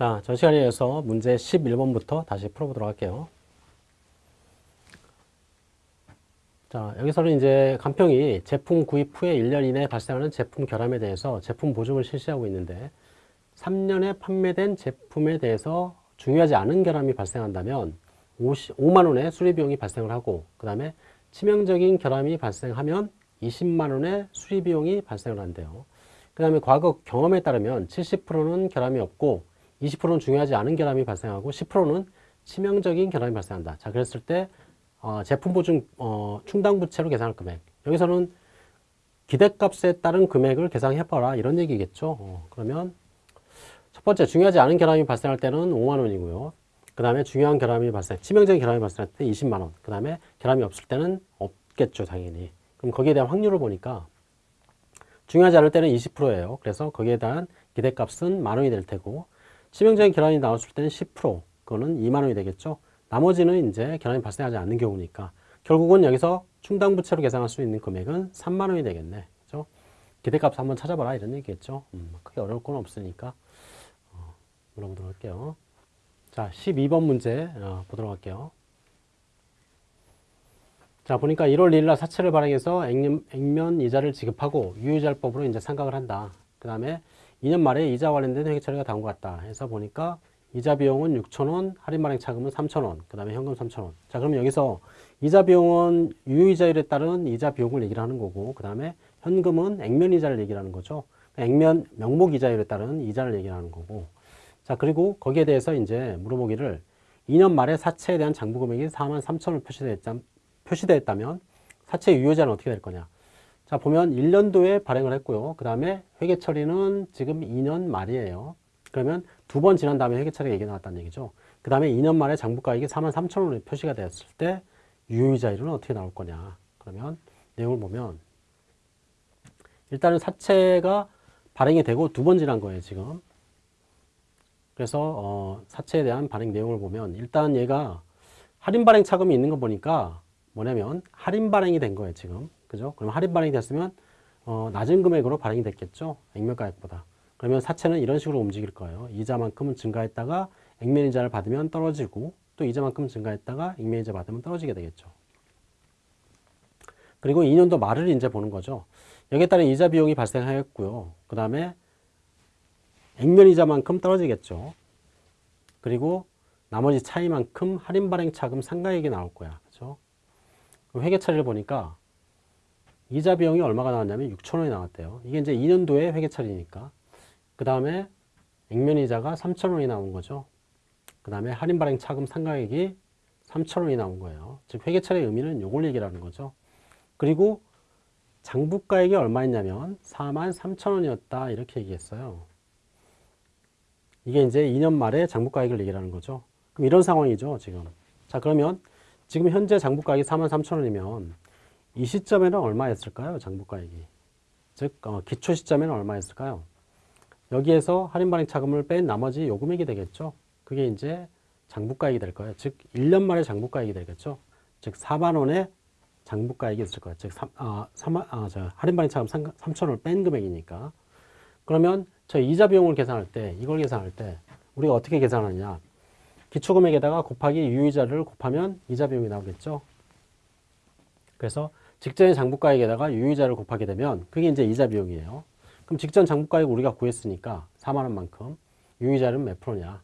자, 저 시간에 이어서 문제 11번부터 다시 풀어보도록 할게요. 자, 여기서는 이제 간평이 제품 구입 후에 1년 이내에 발생하는 제품 결함에 대해서 제품 보증을 실시하고 있는데 3년에 판매된 제품에 대해서 중요하지 않은 결함이 발생한다면 50, 5만 원의 수리 비용이 발생을 하고 그 다음에 치명적인 결함이 발생하면 20만 원의 수리 비용이 발생을 한대요. 그 다음에 과거 경험에 따르면 70%는 결함이 없고 20%는 중요하지 않은 결함이 발생하고 10%는 치명적인 결함이 발생한다. 자, 그랬을 때 어, 제품 보증 어, 충당 부채로 계산할 금액. 여기서는 기대값에 따른 금액을 계산해봐라 이런 얘기겠죠. 어, 그러면 첫 번째 중요하지 않은 결함이 발생할 때는 5만 원이고요. 그 다음에 중요한 결함이 발생, 치명적인 결함이 발생할 때 20만 원. 그 다음에 결함이 없을 때는 없겠죠, 당연히. 그럼 거기에 대한 확률을 보니까 중요하지 않을 때는 20%예요. 그래서 거기에 대한 기대값은 만 원이 될 테고 치명적인 결함이 나왔을 때는 10% 그거는 2만 원이 되겠죠. 나머지는 이제 결함이 발생하지 않는 경우니까 결국은 여기서 충당부채로 계산할 수 있는 금액은 3만 원이 되겠네. 그죠? 기대값 한번 찾아봐라 이런 얘기겠죠. 음, 크게 어려울 건 없으니까 어, 물어보도록 할게요. 자, 12번 문제 어, 보도록 할게요. 자, 보니까 1월 2일 날 사채를 발행해서 액면, 액면 이자를 지급하고 유효자율법으로 이제 상각을 한다. 그 다음에 2년 말에 이자 관련된 회계 처리가 것 같다. 해서 보니까 이자 비용은 6천원, 할인 발행 차금은 3천원, 그 다음에 현금 3천원. 자, 그러면 여기서 이자 비용은 유효이자율에 따른 이자 비용을 얘기를 하는 거고, 그 다음에 현금은 액면 이자를 얘기를 하는 거죠. 액면 명목 이자율에 따른 이자를 얘기를 하는 거고. 자, 그리고 거기에 대해서 이제 물어보기를 2년 말에 사채에 대한 장부 금액이 4만 3천원 표시되었다, 표시되었다면 사채 유효자는 어떻게 될 거냐. 자, 보면 1년도에 발행을 했고요. 그 다음에 회계 처리는 지금 2년 말이에요. 그러면 두 번 지난 다음에 회계 처리 얘기 나왔다는 얘기죠. 그 다음에 2년 만에 장부가액이 4만 3천 원이 표시가 되었을 때 유효이자율은 어떻게 나올 거냐. 그러면 내용을 보면 일단은 사채가 발행이 되고 두 번 지난 거예요, 지금. 그래서 어, 사채에 대한 발행 내용을 보면 일단 얘가 할인 발행 차금이 있는 거 보니까 뭐냐면 할인 발행이 된 거예요, 지금. 그죠? 그럼 할인 발행이 됐으면 어, 낮은 금액으로 발행이 됐겠죠. 액면가액보다. 그러면 사채는 이런 식으로 움직일 거예요. 이자만큼은 증가했다가 액면 이자를 받으면 떨어지고 또 이자만큼 증가했다가 액면 이자 받으면 떨어지게 되겠죠. 그리고 2년도 말을 이제 보는 거죠. 여기에 따른 이자 비용이 발생하였고요. 그 다음에 액면 이자만큼 떨어지겠죠. 그리고 나머지 차이만큼 할인 발행 차금 상가액이 나올 거야. 그죠? 회계 처리를 보니까 이자 비용이 얼마가 나왔냐면 6천 원이 나왔대요. 이게 이제 2년도에 회계 처리니까. 그 다음에 액면 이자가 3천 원이 나온 거죠. 그 다음에 할인 발행 차금 상가액이 3천 원이 나온 거예요. 즉 회계 처리의 의미는 요걸 얘기라는 거죠. 그리고 장부가액이 얼마였냐면 4만 3천 원이었다 이렇게 얘기했어요. 이게 이제 2년 말에 장부가액을 얘기하는 거죠. 그럼 이런 상황이죠 지금. 자 그러면 지금 현재 장부가액이 4만 3천 원이면 이 시점에는 얼마였을까요? 장부가액이. 즉 어, 기초 시점에는 얼마였을까요? 여기에서 할인 발행 차금을 뺀 나머지 요금액이 되겠죠. 그게 이제 장부가액이 될 거예요. 즉 1년 만에 장부가액이 되겠죠. 즉 4만 원의 장부가액이 있을 거예요. 즉 3, 아, 3만, 아, 저 할인 발행 차금 3천 원을 뺀 금액이니까. 그러면 저 이자 비용을 계산할 때 이걸 계산할 때 우리가 어떻게 계산하느냐. 기초금액에다가 곱하기 유의자를 곱하면 이자 비용이 나오겠죠. 그래서 직전의 장부가액에다가 유의자를 곱하게 되면 그게 이제 이자 비용이에요. 그럼 직전 장부가액 우리가 구했으니까 4만 원만큼 유의자는 몇 프로냐?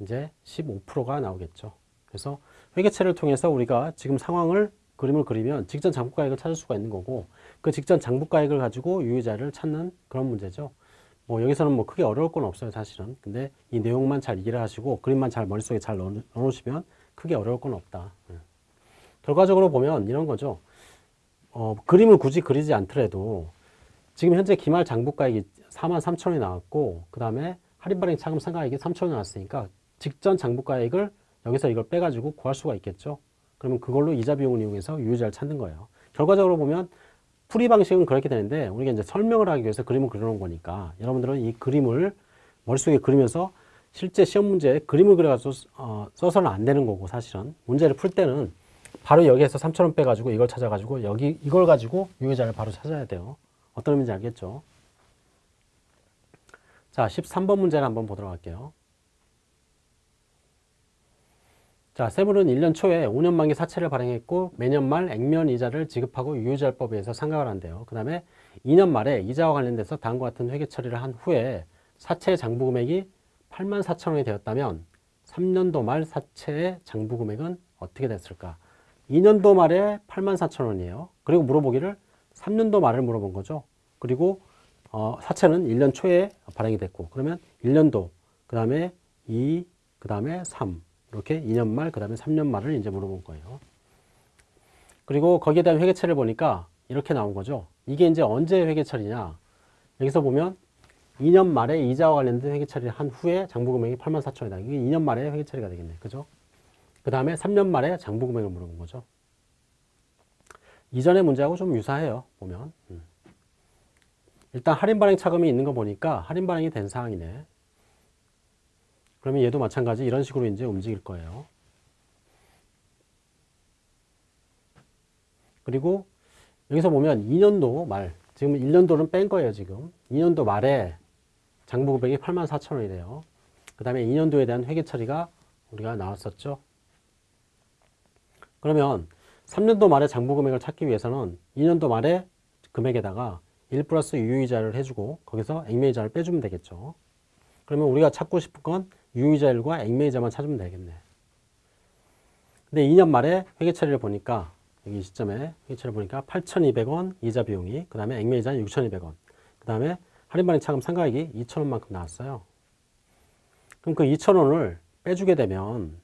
이제 15%가 나오겠죠. 그래서 회계체를 통해서 우리가 지금 상황을 그림을 그리면 직전 장부가액을 찾을 수가 있는 거고 그 직전 장부가액을 가지고 유의자를 찾는 그런 문제죠. 뭐 여기서는 뭐 크게 어려울 건 없어요 사실은. 근데 이 내용만 잘 이해를 하시고 그림만 잘 머릿속에 잘 넣어 놓으시면 크게 어려울 건 없다. 예. 결과적으로 보면 이런 거죠. 어, 그림을 굳이 그리지 않더라도 지금 현재 기말 장부가액이 4만 3천 원이 나왔고 그 다음에 할인 발행 차금 상가액이 3천 원이 나왔으니까 직전 장부가액을 여기서 이걸 빼가지고 구할 수가 있겠죠. 그러면 그걸로 이자 비용을 이용해서 유효자를 찾는 거예요. 결과적으로 보면 풀이 방식은 그렇게 되는데 우리가 이제 설명을 하기 위해서 그림을 그려놓은 거니까 여러분들은 이 그림을 머릿속에 그리면서 실제 시험 문제에 그림을 그려가지고 어, 써서는 안 되는 거고 사실은 문제를 풀 때는 바로 여기에서 3천원 빼가지고 이걸 찾아가지고 여기 이걸 가지고 유효자를 바로 찾아야 돼요. 어떤 의미인지 알겠죠? 자, 13번 문제를 한번 보도록 할게요. 자, 세물은 1년 초에 5년 만기 사채를 발행했고 매년 말 액면 이자를 지급하고 유효자율법에 의해서 상각을 한대요. 그 다음에 2년 말에 이자와 관련돼서 다음과 같은 회계 처리를 한 후에 사채 장부 금액이 8만 4천 원이 되었다면 3년도 말 사채의 장부 금액은 어떻게 됐을까? 2년도 말에 8만 4천 원이에요. 그리고 물어보기를 3년도 말을 물어본 거죠. 그리고 어, 사채는 1년 초에 발행이 됐고 그러면 1년도 그 다음에 2, 그 다음에 3 이렇게 2년 말, 그 다음에 3년 말을 이제 물어본 거예요. 그리고 거기에 대한 회계처리를 보니까 이렇게 나온 거죠. 이게 이제 언제 회계처리냐. 여기서 보면 2년 말에 이자와 관련된 회계처리를 한 후에 장부금액이 8만 4천이다. 이게 2년 말에 회계처리가 되겠네. 그죠? 그 다음에 3년 말에 장부 금액을 물어본 거죠. 이전의 문제하고 좀 유사해요. 보면. 음. 일단 할인 발행 차금이 있는 거 보니까 할인 발행이 된 사항이네. 그러면 얘도 마찬가지 이런 식으로 이제 움직일 거예요. 그리고 여기서 보면 2년도 말, 지금 1년도는 뺀 거예요, 지금. 2년도 말에 장부 금액이 8만 4천 원이 돼요. 그 다음에 2년도에 대한 회계 처리가 우리가 나왔었죠. 그러면 3년도 말에 장부 금액을 찾기 위해서는 2년도 말에 금액에다가 1 플러스 유효이자를 해주고 거기서 액면이자를 빼주면 되겠죠. 그러면 우리가 찾고 싶은 건 유효이자 1과 액면이자만 찾으면 되겠네. 근데 2년 말에 회계 처리를 보니까 여기 시점에 회계 처리를 보니까 8,200원 이자 비용이 그 다음에 액면이자는 6,200원 그 다음에 할인발행 차금 상가액이 2,000원만큼 나왔어요. 그럼 그 2,000원을 빼주게 되면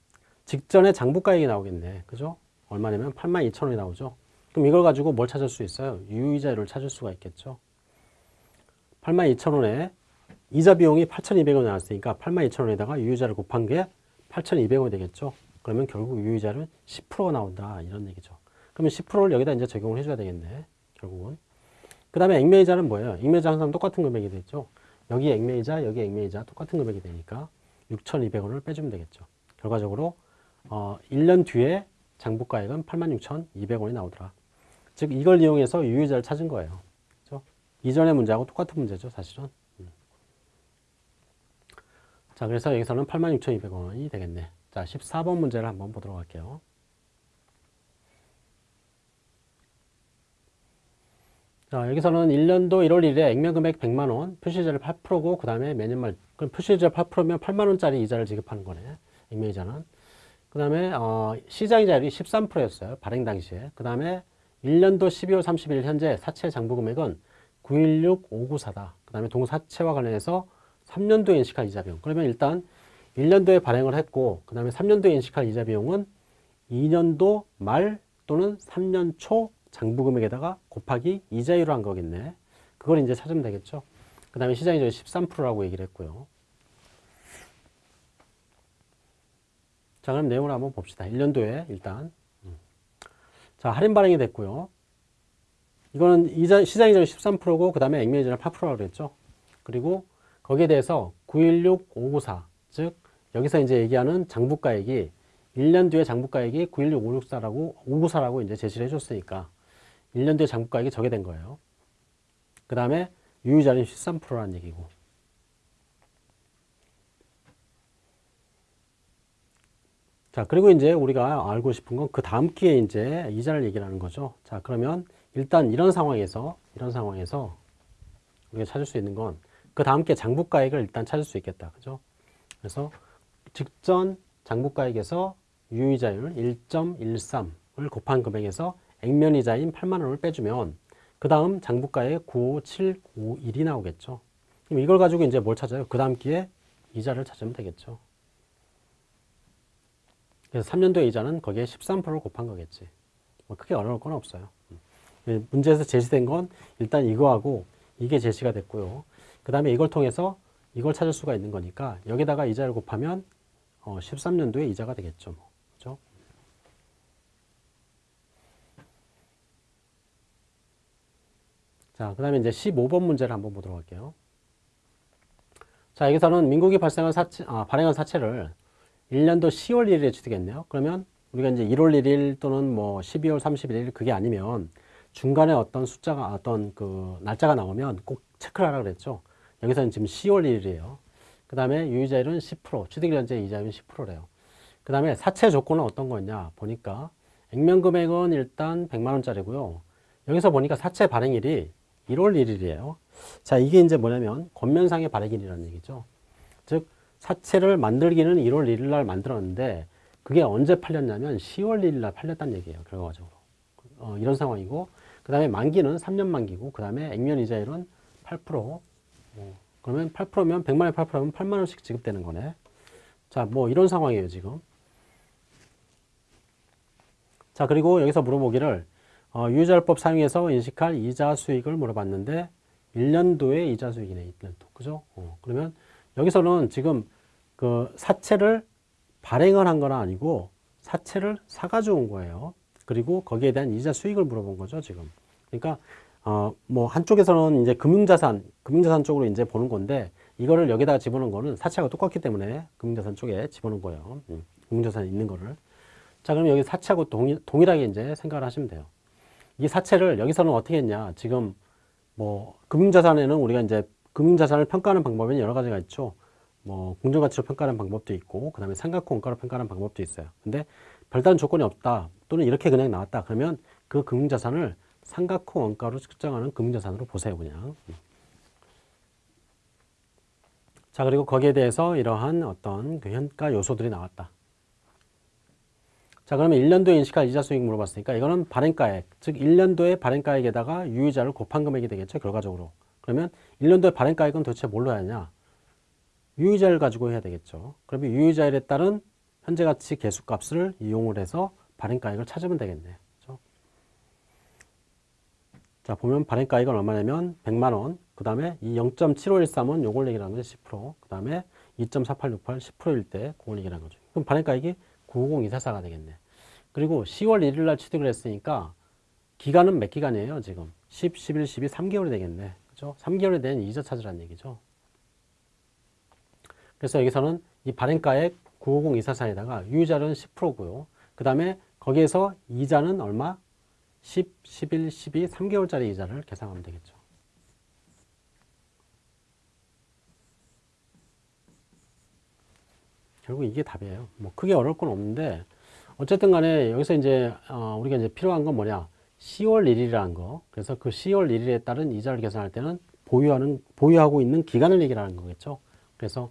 직전에 장부가액이 나오겠네. 그죠? 얼마냐면 82,000원이 나오죠. 그럼 이걸 가지고 뭘 찾을 수 있어요? 유의자율을 찾을 수가 있겠죠. 82,000원에 이자 비용이 8,200원 나왔으니까 82,000원에다가 유의자를 곱한 게 8,200원이 되겠죠. 그러면 결국 유의자는 10%가 나온다. 이런 얘기죠. 그러면 10%를 여기다 이제 적용을 해줘야 되겠네. 결국은. 그 다음에 액매이자는 뭐예요? 액매이자 항상 똑같은 금액이 되죠. 여기 액매이자, 여기 액매이자 똑같은 금액이 되니까 6,200원을 빼주면 되겠죠. 결과적으로 어, 1년 뒤에 장부가액은 86,200원이 나오더라. 즉 이걸 이용해서 유효자를 찾은 거예요. 그렇죠? 이전의 문제하고 똑같은 문제죠, 사실은. 음. 자, 그래서 여기서는 86,200원이 되겠네. 자, 14번 문제를 한번 보도록 할게요. 자, 여기서는 1년도 1월 1일에 액면금액 100만원, 표시이자를 8%고, 그 다음에 매년 말, 그럼 표시이자 8%면 8만원짜리 이자를 지급하는 거네. 액면이자는. 그 다음에, 어, 시장이자율이 13%였어요. 발행 당시에. 그 다음에 1년도 12월 31일 현재 사채 장부 금액은 916594다. 그 다음에 동사채와 관련해서 3년도에 인식한 이자 비용. 그러면 일단 1년도에 발행을 했고, 그 다음에 3년도에 인식한 이자 비용은 2년도 말 또는 3년 초 장부 금액에다가 곱하기 이자율로 한 거겠네. 그걸 이제 찾으면 되겠죠. 그 다음에 시장이자율 13%라고 얘기를 했고요. 자, 그럼 내용을 한번 봅시다. 1년도에 일단. 자, 할인 발행이 됐고요. 이거는 이자, 시장 이자율 13%고, 그 다음에 액면 이자율 8%라고 그랬죠. 그리고 거기에 대해서 916594, 즉, 여기서 이제 얘기하는 장부가액이 1년 뒤에 장부가액이 916564라고, 594라고 이제 제시를 해줬으니까 1년 뒤에 장부가액이 저게 된 거예요. 그 다음에 유효자는 13%라는 얘기고. 자, 그리고 이제 우리가 알고 싶은 건 그 다음 기에 이제 이자를 얘기하는 거죠. 자, 그러면 일단 이런 상황에서, 이런 상황에서 우리가 찾을 수 있는 건 그 다음 기에 장부가액을 일단 찾을 수 있겠다. 그죠? 그래서 직전 장부가액에서 유의자율 1.13을 곱한 금액에서 액면이자인 8만 원을 빼주면 그 다음 장부가액 95751이 나오겠죠. 그럼 이걸 가지고 이제 뭘 찾아요? 그 다음 기에 이자를 찾으면 되겠죠. 그래서 3년도의 이자는 거기에 13%를 곱한 거겠지. 뭐 크게 어려울 건 없어요. 음. 문제에서 제시된 건 일단 이거하고 이게 제시가 됐고요. 그 다음에 이걸 통해서 이걸 찾을 수가 있는 거니까 여기다가 이자를 곱하면 어 13년도에 이자가 되겠죠. 뭐. 그죠? 자, 그 다음에 이제 15번 문제를 한번 보도록 할게요. 자, 여기서는 민국이 발생한 사채, 아, 발행한 사채를 1년도 10월 1일에 취득했네요. 그러면 우리가 이제 1월 1일 또는 뭐 12월 31일 그게 아니면 중간에 어떤 숫자가 어떤 그 날짜가 나오면 꼭 체크를 하라 그랬죠. 여기서는 지금 10월 1일이에요. 그 다음에 유의자율은 10%, 취득일 현재 이자율은 10%래요. 그 다음에 사채 조건은 어떤 거냐 보니까 액면 금액은 일단 100만 원짜리고요. 여기서 보니까 사채 발행일이 1월 1일이에요. 자, 이게 이제 뭐냐면 권면상의 발행일이라는 얘기죠. 즉 사채를 만들기는 1월 1일 날 만들었는데 그게 언제 팔렸냐면 10월 1일 날 팔렸다는 얘기예요. 결과적으로. 어, 이런 상황이고 그 다음에 만기는 3년 만기고 그 다음에 액면 이자율은 8% 어, 그러면 8%면 100만에 8%면 8만 원씩 지급되는 거네. 자, 뭐 이런 상황이에요, 지금. 자, 그리고 여기서 물어보기를 어, 유자율법 사용해서 인식할 이자 수익을 물어봤는데 1년도의 이자 수익이네, 1년도. 그죠? 어, 그러면 여기서는 지금 그 사채를 발행을 한 건 아니고 사채를 사가지고 온 거예요. 그리고 거기에 대한 이자 수익을 물어본 거죠, 지금. 그러니까 어, 뭐 한쪽에서는 이제 금융자산, 금융자산 쪽으로 이제 보는 건데 이거를 여기다가 집어넣은 거는 사채가 똑같기 때문에 금융자산 쪽에 집어넣은 거예요. 음, 금융자산에 있는 거를. 자, 그럼 여기 사채하고 동일, 동일하게 이제 생각을 하시면 돼요. 이 사채를 여기서는 어떻게 했냐. 지금 뭐 금융자산에는 우리가 이제 금융자산을 평가하는 방법은 여러 가지가 있죠. 뭐 공정가치로 평가하는 방법도 있고 그 다음에 삼각형 원가로 평가하는 방법도 있어요. 근데 별다른 조건이 없다 또는 이렇게 그냥 나왔다 그러면 그 금융자산을 삼각형 원가로 측정하는 금융자산으로 보세요 그냥. 자 그리고 거기에 대해서 이러한 어떤 그 현가 요소들이 나왔다. 자 그러면 1년도에 인식할 이자 수익 물어봤으니까 이거는 발행가액 즉 1년도의 발행가액에다가 유의자를 곱한 금액이 되겠죠 결과적으로 그러면 1년도의 발행가액은 도대체 뭘로 해야 하냐 유의자를 가지고 해야 되겠죠 그러면 유의자율에 따른 현재 가치 계수값을 이용을 해서 발행가액을 찾으면 되겠네 그렇죠? 자 보면 발행가액은 얼마냐면 100만원 그 다음에 이 0.7513은 요걸 얘기하는 거죠 10%그 다음에 2.4868 10%일 때 그걸 얘기하는 거죠 그럼 발행가액이 950244가 되겠네. 그리고 10월 1일 날 취득을 했으니까 기간은 몇 기간이에요, 지금? 10, 11, 12, 3개월이 되겠네. 그죠? 3개월에 대한 이자 찾으라는 얘기죠. 그래서 여기서는 이 발행가액 950244에다가 유의자는 10%고요. 그 다음에 거기에서 이자는 얼마? 10, 11, 12, 3개월짜리 이자를 계산하면 되겠죠. 결국 이게 답이에요. 뭐 크게 어려울 건 없는데 어쨌든 간에 여기서 이제 어 우리가 이제 필요한 건 뭐냐? 10월 1일이라는 거. 그래서 그 10월 1일에 따른 이자를 계산할 때는 보유하는 보유하고 있는 기간을 얘기하는 거겠죠. 그래서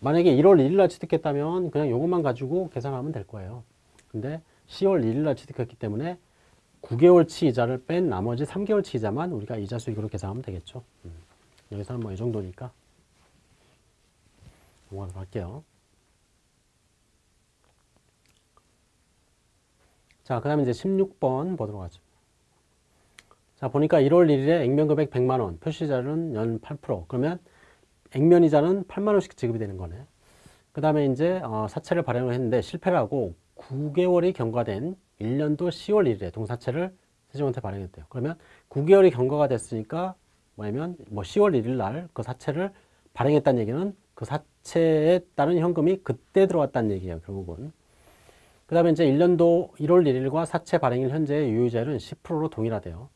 만약에 1월 1일 날 취득했다면 그냥 요것만 가지고 계산하면 될 거예요. 근데 10월 1일 날 취득했기 때문에 9개월치 이자를 뺀 나머지 3개월치 이자만 우리가 이자 수익으로 계산하면 되겠죠. 음. 여기서는 뭐 이 정도니까 넘어가도록 할게요. 자, 그 다음에 이제 16번 보도록 하죠. 자, 보니까 1월 1일에 액면금액 100만원, 표시자료는 연 8%. 그러면 액면이자는 8만원씩 지급이 되는 거네. 그 다음에 이제 어, 사채를 발행을 했는데 실패를 하고 9개월이 경과된 1년도 10월 1일에 동사채를 세종한테 발행했대요. 그러면 9개월이 경과가 됐으니까 뭐냐면 뭐 10월 1일 날 그 사채를 발행했다는 얘기는 그 사채에 따른 현금이 그때 들어왔다는 얘기예요. 결국은. 그 다음에 이제 1년도 1월 1일과 사채 발행일 현재의 유효자율은 10%로 동일하대요.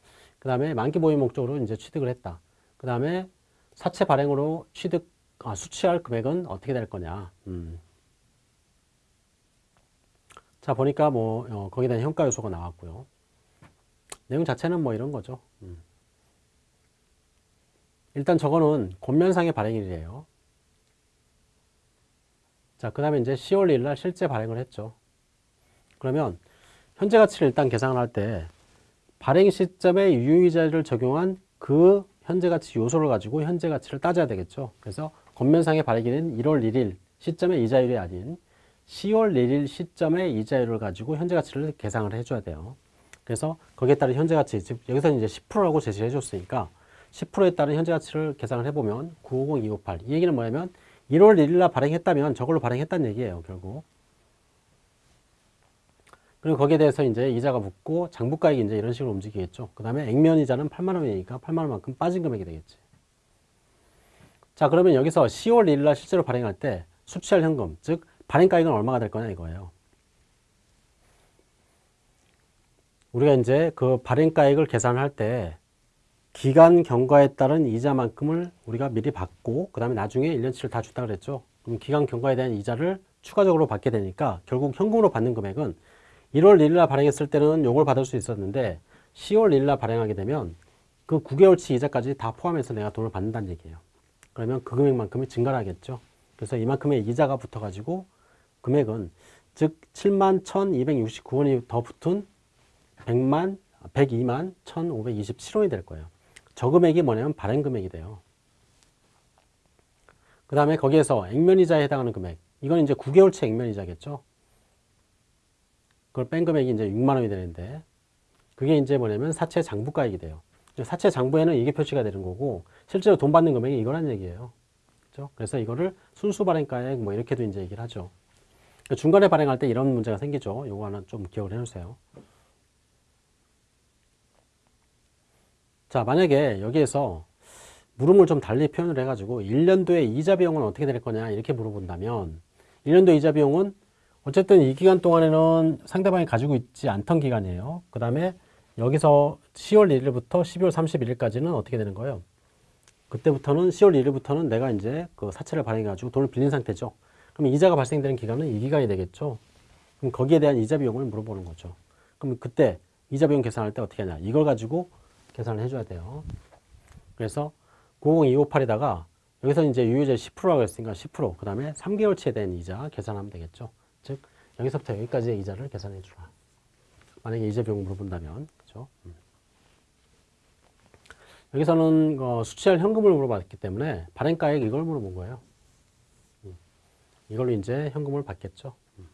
그 다음에 만기 보유 목적으로 이제 취득을 했다. 그 다음에 사채 발행으로 취득, 아, 수취할 금액은 어떻게 될 거냐. 음. 자, 보니까 뭐, 어, 거기에 대한 현가 요소가 나왔고요. 내용 자체는 뭐 이런 거죠. 음. 일단 저거는 권면상의 발행일이에요. 자, 그 다음에 이제 10월 1일 날 실제 발행을 했죠. 그러면 현재 가치를 일단 계산을 할 때 발행 시점에 유의자를 적용한 그 현재 가치 요소를 가지고 현재 가치를 따져야 되겠죠. 그래서 겉면상의 발행일은 1월 1일 시점의 이자율이 아닌 10월 1일 시점의 이자율을 가지고 현재 가치를 계산을 해줘야 돼요. 그래서 거기에 따른 현재 가치, 즉 여기서는 이제 10%라고 제시해 줬으니까 10%에 따른 현재 가치를 계산을 해보면 950258. 이 얘기는 뭐냐면 1월 1일 날 발행했다면 저걸로 발행했다는 얘기예요, 결국. 그리고 거기에 대해서 이제 이자가 붙고 장부가액이 이제 이런 식으로 움직이겠죠. 그 다음에 액면 이자는 8만 원이니까 8만 원만큼 빠진 금액이 되겠지. 자, 그러면 여기서 10월 1일 날 실제로 발행할 때 수취할 현금, 즉 발행가액은 얼마가 될 거냐 이거예요. 우리가 이제 그 발행가액을 계산할 때 기간 경과에 따른 이자만큼을 우리가 미리 받고 그 다음에 나중에 1년치를 다 줬다 그랬죠. 그럼 기간 경과에 대한 이자를 추가적으로 받게 되니까 결국 현금으로 받는 금액은 1월 1일 날 발행했을 때는 요걸 받을 수 있었는데 10월 1일 날 발행하게 되면 그 9개월치 이자까지 다 포함해서 내가 돈을 받는다는 얘기예요. 그러면 그 금액만큼이 증가를 하겠죠. 그래서 이만큼의 이자가 붙어가지고 금액은 즉 7만 1,269원이 더 붙은 100만 102만 1,527원이 될 거예요. 저 금액이 뭐냐면 발행 금액이 돼요. 그 다음에 거기에서 액면이자에 해당하는 금액. 이건 이제 9개월치 액면이자겠죠. 그걸 뺀 금액이 이제 6만 원이 되는데 그게 이제 뭐냐면 사채 장부가액이 돼요. 사채 장부에는 이게 표시가 되는 거고 실제로 돈 받는 금액이 이거란 얘기예요. 그렇죠? 그래서 이거를 순수 발행가액 뭐 이렇게도 이제 얘기를 하죠. 그러니까 중간에 발행할 때 이런 문제가 생기죠. 요거 하나 좀 기억을 해 놓으세요. 자, 만약에 여기에서 물음을 좀 달리 표현을 해가지고 1년도에 이자 비용은 어떻게 될 거냐 이렇게 물어본다면 1년도 이자 비용은 어쨌든 이 기간 동안에는 상대방이 가지고 있지 않던 기간이에요. 그 다음에 여기서 10월 1일부터 12월 31일까지는 어떻게 되는 거예요? 그때부터는 10월 1일부터는 내가 이제 그 사채를 발행해가지고 돈을 빌린 상태죠. 그럼 이자가 발생되는 기간은 이 기간이 되겠죠. 그럼 거기에 대한 이자 비용을 물어보는 거죠. 그럼 그때 이자 비용 계산할 때 어떻게 하냐? 이걸 가지고 계산을 해줘야 돼요. 그래서 90258에다가 여기서 이제 유효제 10%라고 했으니까 10%, 그 다음에 3개월치에 대한 이자 계산하면 되겠죠. 즉, 여기서부터 여기까지의 이자를 계산해 주라. 만약에 이자 비용을 물어본다면, 그죠? 음. 여기서는 어, 수취할 현금을 물어봤기 때문에 발행가액 이걸 물어본 거예요. 음. 이걸로 이제 현금을 받겠죠. 음.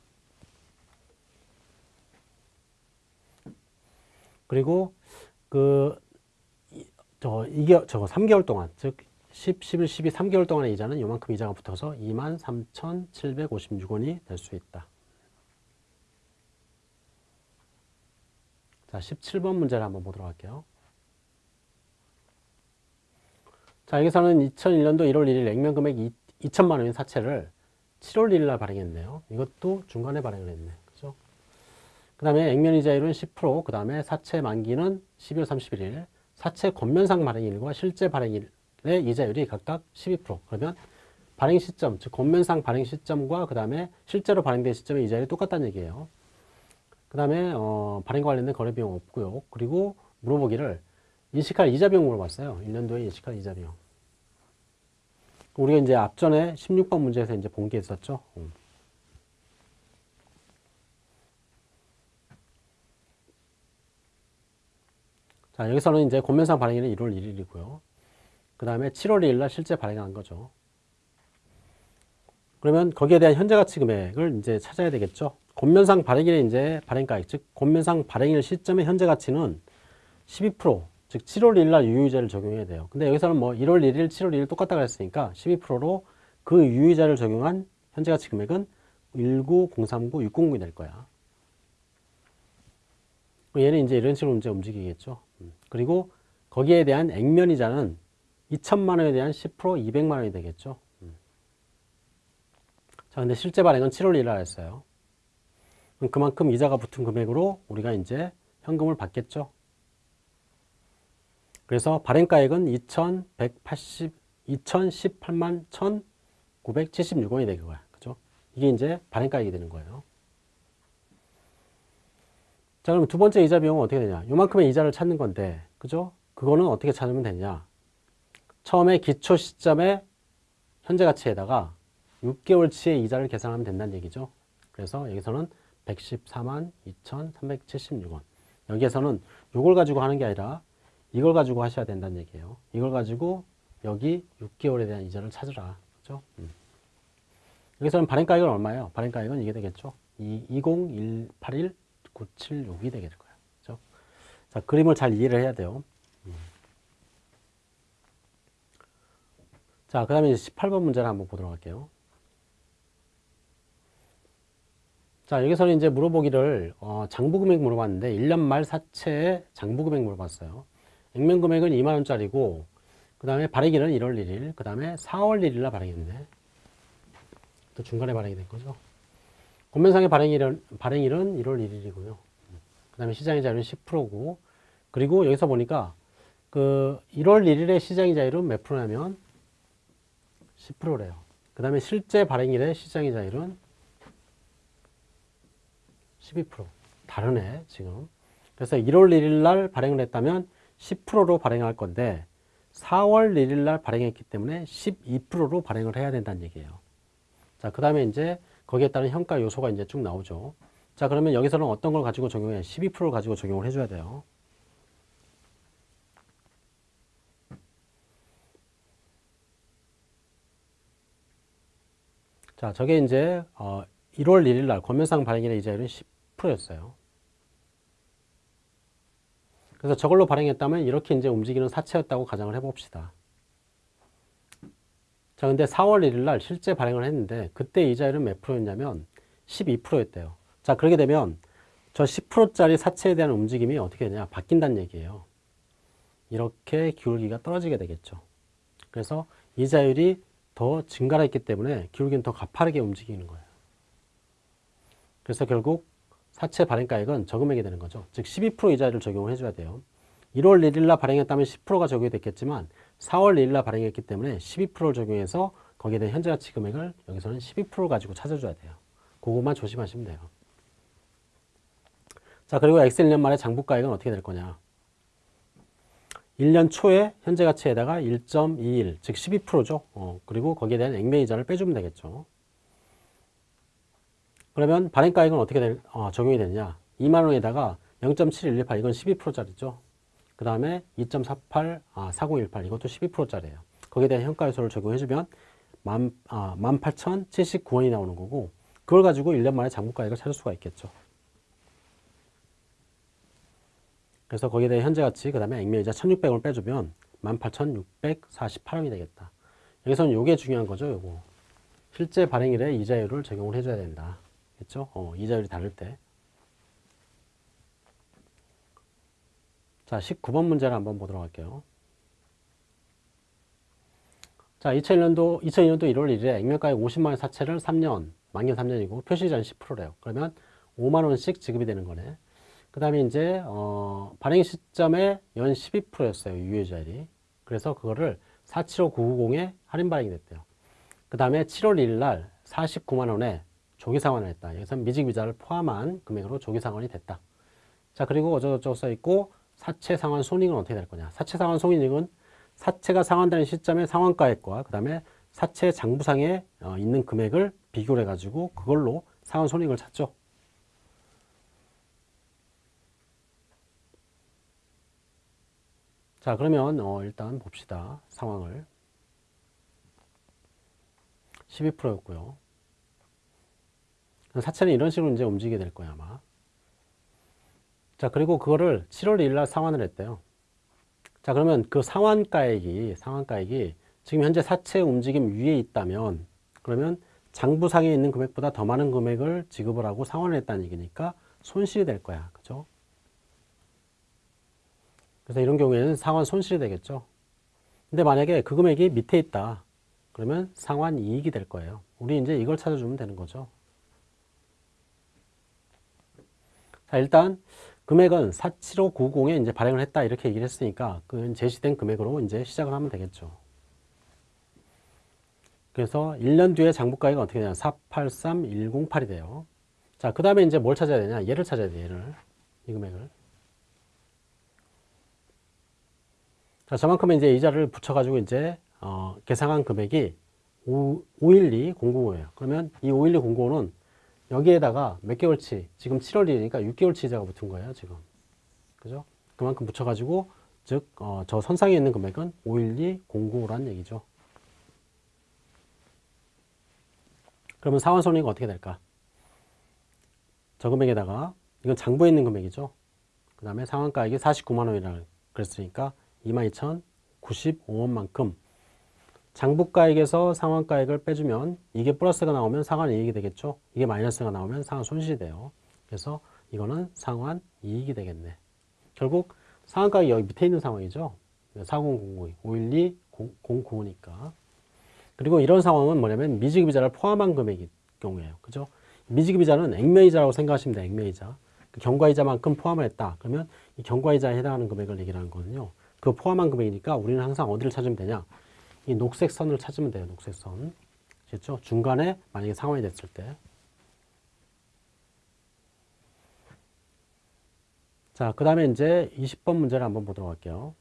그리고 그, 이, 저, 이게, 저거 3개월 동안, 즉, 10, 11, 12, 3개월 동안의 이자는 요만큼 이자가 붙어서 23,756원이 될 수 있다. 자, 17번 문제를 한번 보도록 할게요. 자, 여기서는 2001년도 1월 1일 액면 금액 2천만 원인 사채를 7월 1일 날 발행했네요. 이것도 중간에 발행을 했네. 그죠? 그 다음에 액면 이자율은 10%, 그 다음에 사채 만기는 12월 31일, 사채 권면상 발행일과 실제 발행일의 이자율이 각각 12%. 그러면 발행 시점, 즉 권면상 발행 시점과 그 다음에 실제로 발행된 시점의 이자율이 똑같다는 얘기예요. 그 다음에 어, 발행과 관련된 거래 비용 없고요. 그리고 물어보기를 인식할 이자 비용 물어봤어요. 1년도에 인식할 이자 비용. 우리가 이제 앞전에 16번 문제에서 이제 본 게 있었죠. 음. 자, 여기서는 이제 권면상 발행일은 1월 1일이고요. 그 다음에 7월 2일 날 실제 발행한 거죠. 그러면 거기에 대한 현재 가치 금액을 이제 찾아야 되겠죠. 권면상 발행일에 이제 발행가액, 즉 권면상 발행일 시점의 현재 가치는 12%, 즉 7월 1일 날 유효이자를 적용해야 돼요. 근데 여기서는 뭐 1월 1일, 7월 1일 똑같다 그랬으니까 12%로 그 유효이자를 적용한 현재 가치 금액은 19039, 609이 될 거야. 얘는 이제 이런 식으로 이제 움직이겠죠. 음. 그리고 거기에 대한 액면이자는 2천만 원에 대한 10% 200만 원이 되겠죠. 음. 자, 근데 실제 발행은 7월 1일 날 했어요. 그만큼 이자가 붙은 금액으로 우리가 이제 현금을 받겠죠. 그래서 발행가액은 2,180, 2,018만 1,976원이 되는 거야. 그죠? 이게 이제 발행가액이 되는 거예요. 자, 그럼 두 번째 이자 비용은 어떻게 되냐? 요만큼의 이자를 찾는 건데, 그죠? 그거는 어떻게 찾으면 되냐? 처음에 기초 시점의 현재 가치에다가 6개월치의 이자를 계산하면 된다는 얘기죠. 그래서 여기서는 114만 2,376원. 여기에서는 이걸 가지고 하는 게 아니라 이걸 가지고 하셔야 된다는 얘기예요. 이걸 가지고 여기 6개월에 대한 이자를 찾으라. 그죠? 음. 여기서는 발행가액은 얼마예요? 발행가액은 이게 되겠죠. 20181 976이 되게 될 거예요. 그죠? 자, 그림을 잘 이해를 해야 돼요. 음. 자, 그 다음에 18번 문제를 한번 보도록 할게요. 자, 여기서는 이제 물어보기를, 어, 장부금액 물어봤는데, 1년 말 사채의 장부금액 물어봤어요. 액면 금액은 2만원짜리고, 그 다음에 발행일은 1월 1일, 그 다음에 4월 1일날 발행했네. 또 중간에 발행이 된 거죠. 권면상의 발행일은, 발행일은 1월 1일이고요. 그 다음에 시장이자율은 10%고, 그리고 여기서 보니까 그 1월 1일의 시장이자율은 몇 프로냐면 10%래요. 그 다음에 실제 발행일의 시장이자율은 12% 다르네 지금. 그래서 1월 1일 날 발행을 했다면 10%로 발행할 건데 4월 1일 날 발행했기 때문에 12%로 발행을 해야 된다는 얘기예요. 자 그 다음에 이제 거기에 따른 현가 요소가 이제 쭉 나오죠. 자 그러면 여기서는 어떤 걸 가지고 적용해 12%를 가지고 적용을 해줘야 돼요 자, 저게 이제 어, 1월 1일 날 권면상 발행일의 이자율은 10%였어요. 그래서 저걸로 발행했다면 이렇게 이제 움직이는 사채였다고 가정을 해봅시다. 자, 근데 4월 1일 날 실제 발행을 했는데 그때 이자율은 몇 프로였냐면 12%였대요. 자, 그렇게 되면 저 10%짜리 사채에 대한 움직임이 어떻게 되냐? 바뀐다는 얘기예요. 이렇게 기울기가 떨어지게 되겠죠. 그래서 이자율이 더 증가를 했기 때문에 기울기는 더 가파르게 움직이는 거예요. 그래서 결국 사채 발행가액은 저금액이 되는 거죠. 즉 12% 이자를 적용을 해줘야 돼요. 1월 1일 날 발행했다면 10%가 적용이 됐겠지만 4월 1일 날 발행했기 때문에 12%를 적용해서 거기에 대한 현재 가치 금액을 여기서는 12% 가지고 찾아줘야 돼요. 그것만 조심하시면 돼요. 자 그리고 엑셀 1년 말에 장부가액은 어떻게 될 거냐. 1년 초에 현재 가치에다가 1.21, 즉 12%죠. 어, 그리고 거기에 대한 액면이자를 빼주면 되겠죠. 그러면 발행가액은 어떻게 될, 어, 적용이 되느냐. 2만 원에다가 0.7118, 이건 12%짜리죠. 그 다음에 2.48, 아, 4018, 이것도 12%짜리예요. 거기에 대한 현가요소를 적용해주면 1 아, 18,079원이 나오는 거고 그걸 가지고 1년 만에 장부가액을 찾을 수가 있겠죠. 그래서 거기에 대해 현재 가치, 그 다음에 액면이자 1600원을 빼주면 18,648원이 되겠다. 여기서는 요게 중요한 거죠, 요거. 실제 발행일에 이자율을 적용을 해줘야 된다. 그죠? 어, 이자율이 다를 때. 자, 19번 문제를 한번 보도록 할게요. 자, 2001년도, 2002년도 1월 1일에 액면가액 50만원 사채를 3년, 만기 3년이고 표시이자는 10%래요. 그러면 5만원씩 지급이 되는 거네. 그 다음에 이제 어, 발행 시점에 연 12%였어요. 유효자율이. 그래서 그거를 475990에 할인 발행이 됐대요. 그 다음에 7월 1일 날 49만 원에 조기 상환을 했다. 여기서 미직비자를 포함한 금액으로 조기 상환이 됐다. 자 그리고 어쩌고저쩌고 써있고 사채 상환 손익은 어떻게 될 거냐. 사채 상환 손익은 사채가 상환되는 시점의 상환가액과 그 다음에 사채 장부상에 어, 있는 금액을 비교를 해가지고 그걸로 상환 손익을 찾죠. 자 그러면 어, 일단 봅시다 상황을. 12%였고요. 사채는 이런 식으로 이제 움직이게 될 거야 아마. 자 그리고 그거를 7월 1일 날 상환을 했대요. 자 그러면 그 상환가액이 상환가액이 지금 현재 사채 움직임 위에 있다면 그러면 장부상에 있는 금액보다 더 많은 금액을 지급을 하고 상환을 했다는 얘기니까 손실이 될 거야. 그죠 그래서 이런 경우에는 상환 손실이 되겠죠. 근데 만약에 그 금액이 밑에 있다. 그러면 상환 이익이 될 거예요. 우리 이제 이걸 찾아주면 되는 거죠. 자, 일단 금액은 47590에 이제 발행을 했다 이렇게 얘기를 했으니까 그 제시된 금액으로 이제 시작을 하면 되겠죠. 그래서 1년 뒤에 장부가액은 어떻게 되냐 483108이 돼요. 자, 그 다음에 이제 뭘 찾아야 되냐? 얘를 찾아야 돼, 얘를. 이 금액을. 자, 저만큼 이제 이자를 붙여가지고 이제 어, 계상한 금액이 5, 512095예요. 그러면 이 512095는 여기에다가 몇 개월치, 지금 7월이니까 6개월치 이자가 붙은 거예요, 지금. 그죠? 그만큼 붙여가지고, 즉, 어, 저 선상에 있는 금액은 51209라는 얘기죠. 그러면 상환손익은 어떻게 될까? 저 금액에다가, 이건 장부에 있는 금액이죠. 그 다음에 상환가액이 49만원이라 그랬으니까 22,095원만큼 장부가액에서 상환가액을 빼주면 이게 플러스가 나오면 상환 이익이 되겠죠. 이게 마이너스가 나오면 상환 손실이 돼요. 그래서 이거는 상환 이익이 되겠네. 결국 상환가액이 여기 밑에 있는 상황이죠. 4009, 512, 095니까. 그리고 이런 상황은 뭐냐면 미지급이자를 포함한 금액일 경우에요. 그죠? 미지급이자는 액면이자라고 생각하시면 돼요. 액면이자. 그 경과이자만큼 포함을 했다. 그러면 이 경과이자에 해당하는 금액을 얘기하는 거거든요. 그 포함한 금액이니까 우리는 항상 어디를 찾으면 되냐 이 녹색 선을 찾으면 돼요 녹색 선 그렇죠? 중간에 만약에 상환이 됐을 때. 자, 그 다음에 이제 20번 문제를 한번 보도록 할게요.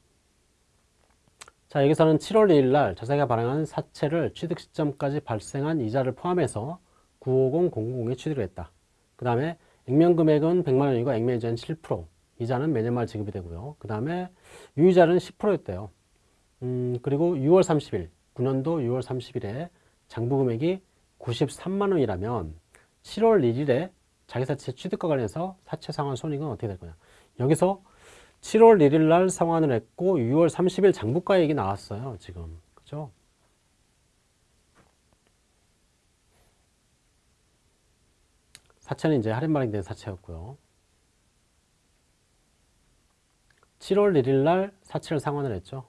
자, 여기서는 7월 2일 날 자사가 발행한 사채를 취득 시점까지 발생한 이자를 포함해서 950-000에 취득을 했다. 그 다음에 액면 금액은 100만 원이고 액면 이자는 7%, 이자는 매년 말 지급이 되고요. 그 다음에 유이자는 10%였대요. 음, 그리고 6월 30일, 9년도 6월 30일에 장부 금액이 93만 원이라면 7월 1일에 자기 사채 취득과 관련해서 사채 상환 손익은 어떻게 될 거냐. 여기서 7월 1일 날 상환을 했고 6월 30일 장부가액이 나왔어요. 지금. 그죠? 사채는 이제 할인 발행된 사채였고요. 7월 1일 날 사채를 상환을 했죠.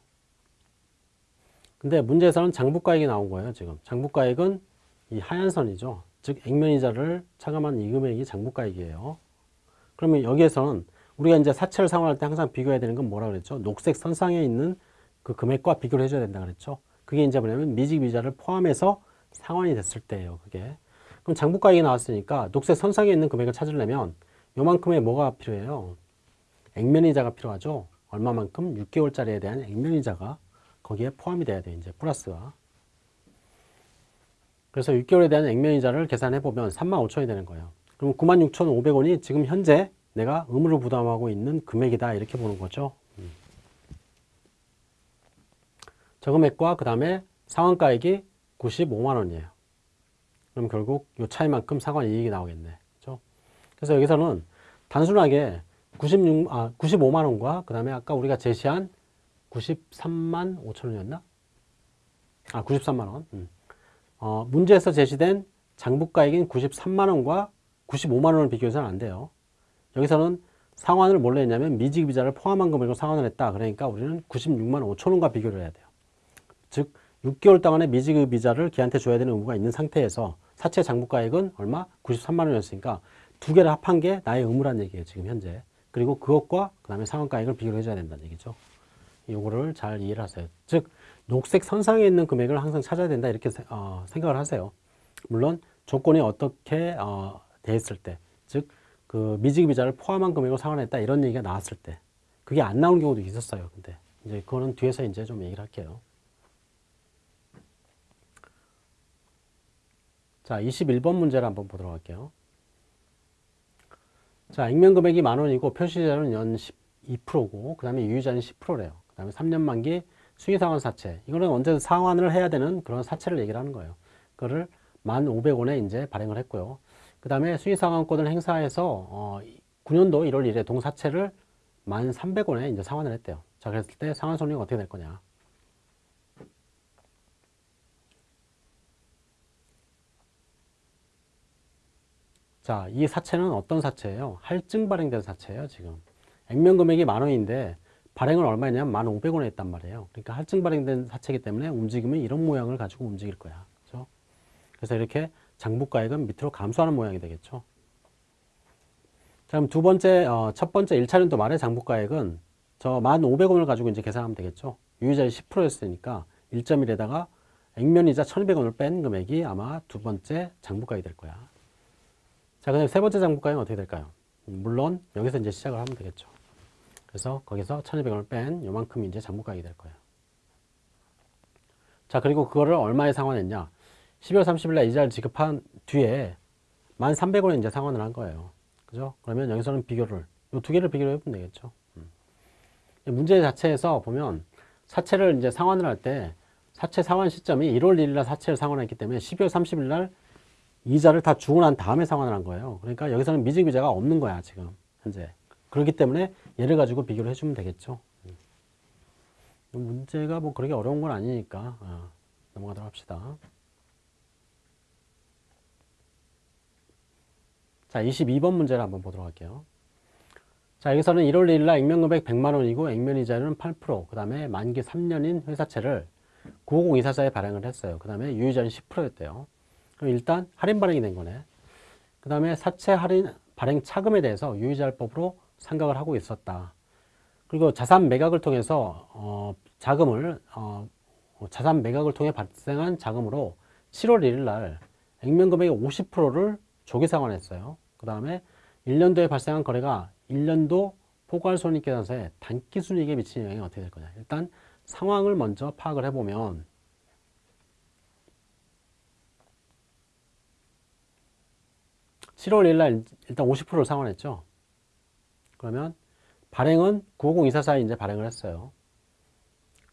근데 문제에서는 장부가액이 나온 거예요. 지금 장부가액은 이 하얀 선이죠. 즉 액면이자를 차감한 이 금액이 장부가액이에요. 그러면 여기에서는 우리가 이제 사채를 상환할 때 항상 비교해야 되는 건 뭐라 그랬죠? 녹색 선상에 있는 그 금액과 비교를 해줘야 된다 그랬죠. 그게 이제 뭐냐면 미직이자를 포함해서 상환이 됐을 때예요. 그게. 그럼 장부가액이 나왔으니까 녹색 선상에 있는 금액을 찾으려면 요만큼의 뭐가 필요해요? 액면이자가 필요하죠. 얼마만큼? 6개월짜리에 대한 액면이자가 거기에 포함이 돼야 돼요. 이제 플러스가. 그래서 6개월에 대한 액면이자를 계산해 보면 3만 5천이 되는 거예요. 그럼 9만 6천5백원이 지금 현재 내가 의무를 부담하고 있는 금액이다. 이렇게 보는 거죠. 음. 저 금액과 그 다음에 상환가액이 95만 원이에요. 그럼 결국 이 차이만큼 상환 이익이 나오겠네. 그렇죠? 그래서 여기서는 단순하게 96, 아, 95만 원과 그 다음에 아까 우리가 제시한 93만 5천 원이었나? 아, 93만 원. 음. 어, 문제에서 제시된 장부가액인 93만 원과 95만 원을 비교해서는 안 돼요. 여기서는 상환을 뭘로 했냐면 미지급이자를 포함한 금액으로 상환을 했다. 그러니까 우리는 96만 5천 원과 비교를 해야 돼요. 즉 6개월 동안의 미지급이자를 걔한테 줘야 되는 의무가 있는 상태에서 사채 장부가액은 얼마? 93만 원이었으니까 두 개를 합한 게 나의 의무란 얘기예요. 지금 현재. 그리고 그것과 그 다음에 상환가액을 비교를 해줘야 된다는 얘기죠. 요거를 잘 이해를 하세요. 즉 녹색 선상에 있는 금액을 항상 찾아야 된다 이렇게 어, 생각을 하세요. 물론 조건이 어떻게 어, 돼 있을 때, 즉 그 미지급이자를 포함한 금액으로 상환했다 이런 얘기가 나왔을 때 그게 안 나오는 경우도 있었어요. 근데 이제 그거는 뒤에서 이제 좀 얘기를 할게요. 자, 21번 문제를 한번 보도록 할게요. 자, 액면 금액이 만 원이고 표시자는 연 12%고 그 다음에 유효자는 10%래요. 그 다음에 3년 만기 수의상환 사채. 이거는 언제 상환을 해야 되는 그런 사채를 얘기를 하는 거예요. 그거를 1,500원에 이제 발행을 했고요. 그 다음에 수의상환권을 행사해서 어, 9년도 1월 1일에 동사채를 1,300원에 이제 상환을 했대요. 자, 그랬을 때 상환 손익은 어떻게 될 거냐. 자, 이 사채는 어떤 사채예요? 할증 발행된 사채예요, 지금. 액면 금액이 만 원인데 발행을 얼마냐면 만 오백 원에 했단 말이에요. 그러니까 할증 발행된 사채이기 때문에 움직이면 이런 모양을 가지고 움직일 거야. 그렇죠? 그래서 이렇게 장부가액은 밑으로 감소하는 모양이 되겠죠. 자, 그럼 두 번째, 어, 첫 번째 1차년도 말의 장부가액은 저 만 오백 원을 가지고 이제 계산하면 되겠죠. 유의자의 10%였으니까 1.1에다가 액면이자 1,200원을 뺀 금액이 아마 두 번째 장부가액이 될 거야. 자, 그다음 세 번째 장부가액은 어떻게 될까요? 물론 여기서 이제 시작을 하면 되겠죠. 그래서 거기서 1200원을 뺀 요만큼이 이제 장부가액이 될 거예요. 자, 그리고 그거를 얼마에 상환했냐? 12월 30일 날 이자를 지급한 뒤에 1,300원에 이제 상환을 한 거예요. 그죠? 그러면 여기서는 비교를, 이 두 개를 비교를 해보면 되겠죠. 음. 문제 자체에서 보면 사채를 이제 상환을 할 때 사채 상환 시점이 1월 1일 날 사채를 상환했기 때문에 12월 30일 날 이자를 다 주고 난 다음에 상환을 한 거예요. 그러니까 여기서는 미증비자가 없는 거야, 지금. 현재. 그렇기 때문에 얘를 가지고 비교를 해주면 되겠죠. 음. 문제가 뭐 그렇게 어려운 건 아니니까 어, 넘어가도록 합시다. 자, 22번 문제를 한번 보도록 할게요. 자, 여기서는 1월 1일 날 액면금액 100만 원이고 액면이자는 8%, 그 다음에 만기 3년인 회사채를 950이사사에 발행을 했어요. 그 다음에 유의자는 10%였대요. 그럼 일단 할인 발행이 된 거네. 그 다음에 사채 할인 발행 차금에 대해서 유의자율법으로 생각을 하고 있었다. 그리고 자산 매각을 통해서 어, 자금을 어, 자산 매각을 통해 발생한 자금으로 7월 1일 날 액면 금액의 50%를 조기 상환했어요. 그 다음에 1년도에 발생한 거래가 1년도 포괄손익계산서에 단기 순이익에 미치는 영향이 어떻게 될 거냐. 일단 상황을 먼저 파악을 해보면 (7월 1일) 날 일단 (50%를) 상환했죠 그러면 발행은 (950) 이사에 이제 발행을 했어요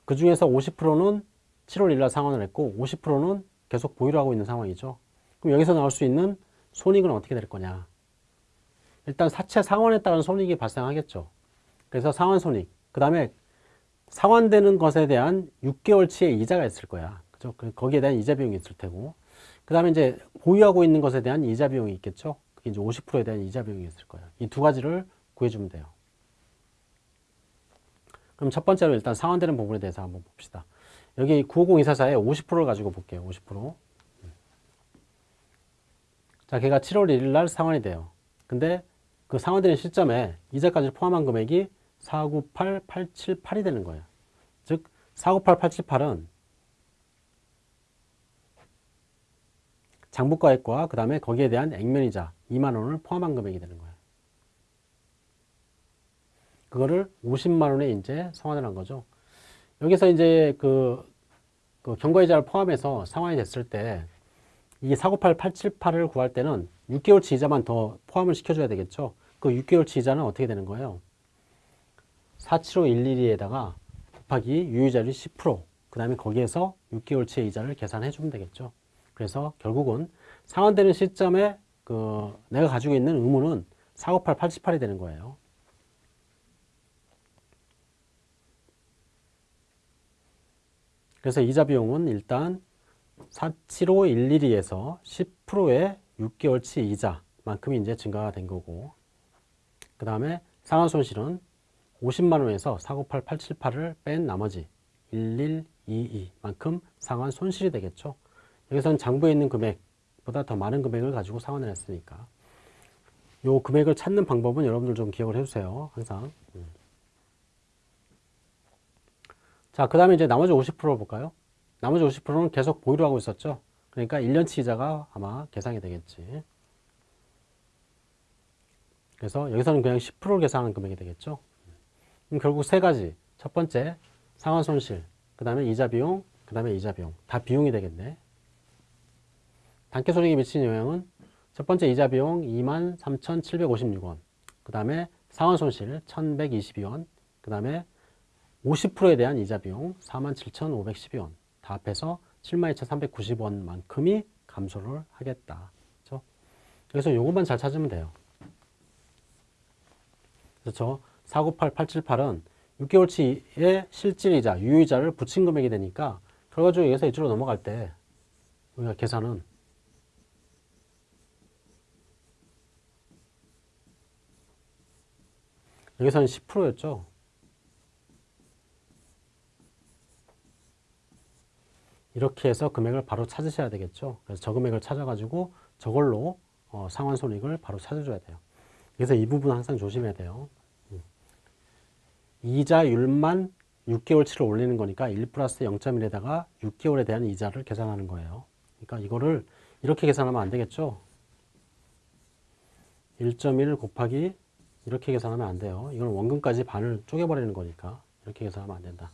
그 중에서 (50%는) (7월 1일) 날 상환을 했고 (50%는) 계속 보유를 하고 있는 상황이죠 그럼 여기서 나올 수 있는 손익은 어떻게 될 거냐 일단 사채 상환에 따른 손익이 발생하겠죠 그래서 상환 손익 그 다음에 상환되는 것에 대한 6개월치의 이자가 있을 거야. 그죠? 그, 거기에 대한 이자 비용이 있을 테고. 그 다음에 이제 보유하고 있는 것에 대한 이자 비용이 있겠죠? 그게 이제 50%에 대한 이자 비용이 있을 거예요. 이 두 가지를 구해주면 돼요. 그럼 첫 번째로 일단 상환되는 부분에 대해서 한번 봅시다. 여기 950-244에 50%를 가지고 볼게요. 50%. 자, 걔가 7월 1일 날 상환이 돼요. 근데 그 상환되는 시점에 이자까지 포함한 금액이 498878이 되는 거예요. 즉 498878은 장부가액과 그 다음에 거기에 대한 액면이자 2만원을 포함한 금액이 되는 거예요. 그거를 50만원에 이제 상환을 한 거죠. 여기서 이제 그, 그 경과이자를 포함해서 상환이 됐을 때 이 498878을 구할 때는 6개월치 이자만 더 포함을 시켜줘야 되겠죠. 그 6개월치 이자는 어떻게 되는 거예요? 47511에다가 곱하기 유효자율 10%, 그 다음에 거기에서 6개월치의 이자를 계산해 주면 되겠죠. 그래서 결국은 상환되는 시점에 그 내가 가지고 있는 의무는 498, 88이 되는 거예요. 그래서 이자 비용은 일단 47511에서 10%의 6개월치 이자만큼이 이제 증가가 된 거고 그 다음에 상환 손실은 50만원에서 498878을 뺀 나머지 1122만큼 상환 손실이 되겠죠. 여기서는 장부에 있는 금액보다 더 많은 금액을 가지고 상환을 했으니까 요 금액을 찾는 방법은 여러분들 좀 기억을 해주세요. 항상. 음. 자, 그 다음에 이제 나머지 50%를 볼까요? 나머지 50%는 계속 보유를 하고 있었죠. 그러니까 1년치 이자가 아마 계산이 되겠지. 그래서 여기서는 그냥 10%를 계산하는 금액이 되겠죠. 그럼 결국 세 가지. 첫 번째, 상환 손실. 그 다음에 이자 비용. 그 다음에 이자 비용. 다 비용이 되겠네. 단기 손익에 미치는 영향은 첫 번째 이자 비용 23,756원. 그 다음에 상환 손실 1,122원. 그 다음에 50%에 대한 이자 비용 47,512원. 다 합해서 72,390원만큼이 감소를 하겠다. 그렇죠? 그래서 요것만 잘 찾으면 돼요. 그렇죠? 498878은 6개월치의 실질이자, 유효이자를 붙인 금액이 되니까 결과적으로 여기서 이쪽으로 넘어갈 때 우리가 계산은 여기서는 10%였죠. 이렇게 해서 금액을 바로 찾으셔야 되겠죠. 그래서 저 금액을 찾아가지고 저걸로 어, 상환 손익을 바로 찾아줘야 돼요. 그래서 이 부분 항상 조심해야 돼요. 이자율만 6개월치를 올리는 거니까 1 플러스 0.1에다가 6개월에 대한 이자를 계산하는 거예요. 그러니까 이거를 이렇게 계산하면 안 되겠죠. 1.1 곱하기 이렇게 계산하면 안 돼요. 이건 원금까지 반을 쪼개버리는 거니까 이렇게 계산하면 안 된다.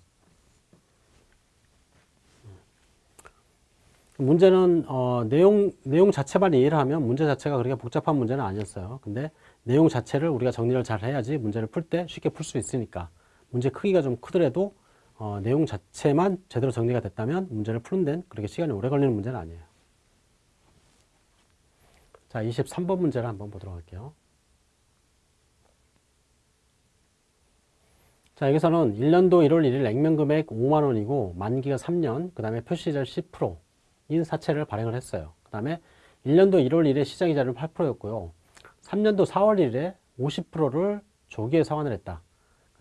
음. 문제는 어, 내용 내용 자체만 이해를 하면 문제 자체가 그렇게 복잡한 문제는 아니었어요. 근데 내용 자체를 우리가 정리를 잘 해야지 문제를 풀 때 쉽게 풀 수 있으니까 문제 크기가 좀 크더라도 어, 내용 자체만 제대로 정리가 됐다면 문제를 푸는 데는 그렇게 시간이 오래 걸리는 문제는 아니에요. 자, 23번 문제를 한번 보도록 할게요. 자, 여기서는 1년도 1월 1일 액면금액 5만원이고 만기가 3년, 그 다음에 표시이자 10%인 사채를 발행을 했어요. 그 다음에 1년도 1월 1일에 시장이자는 8%였고요. 3년도 4월 1일에 50%를 조기에 상환을 했다.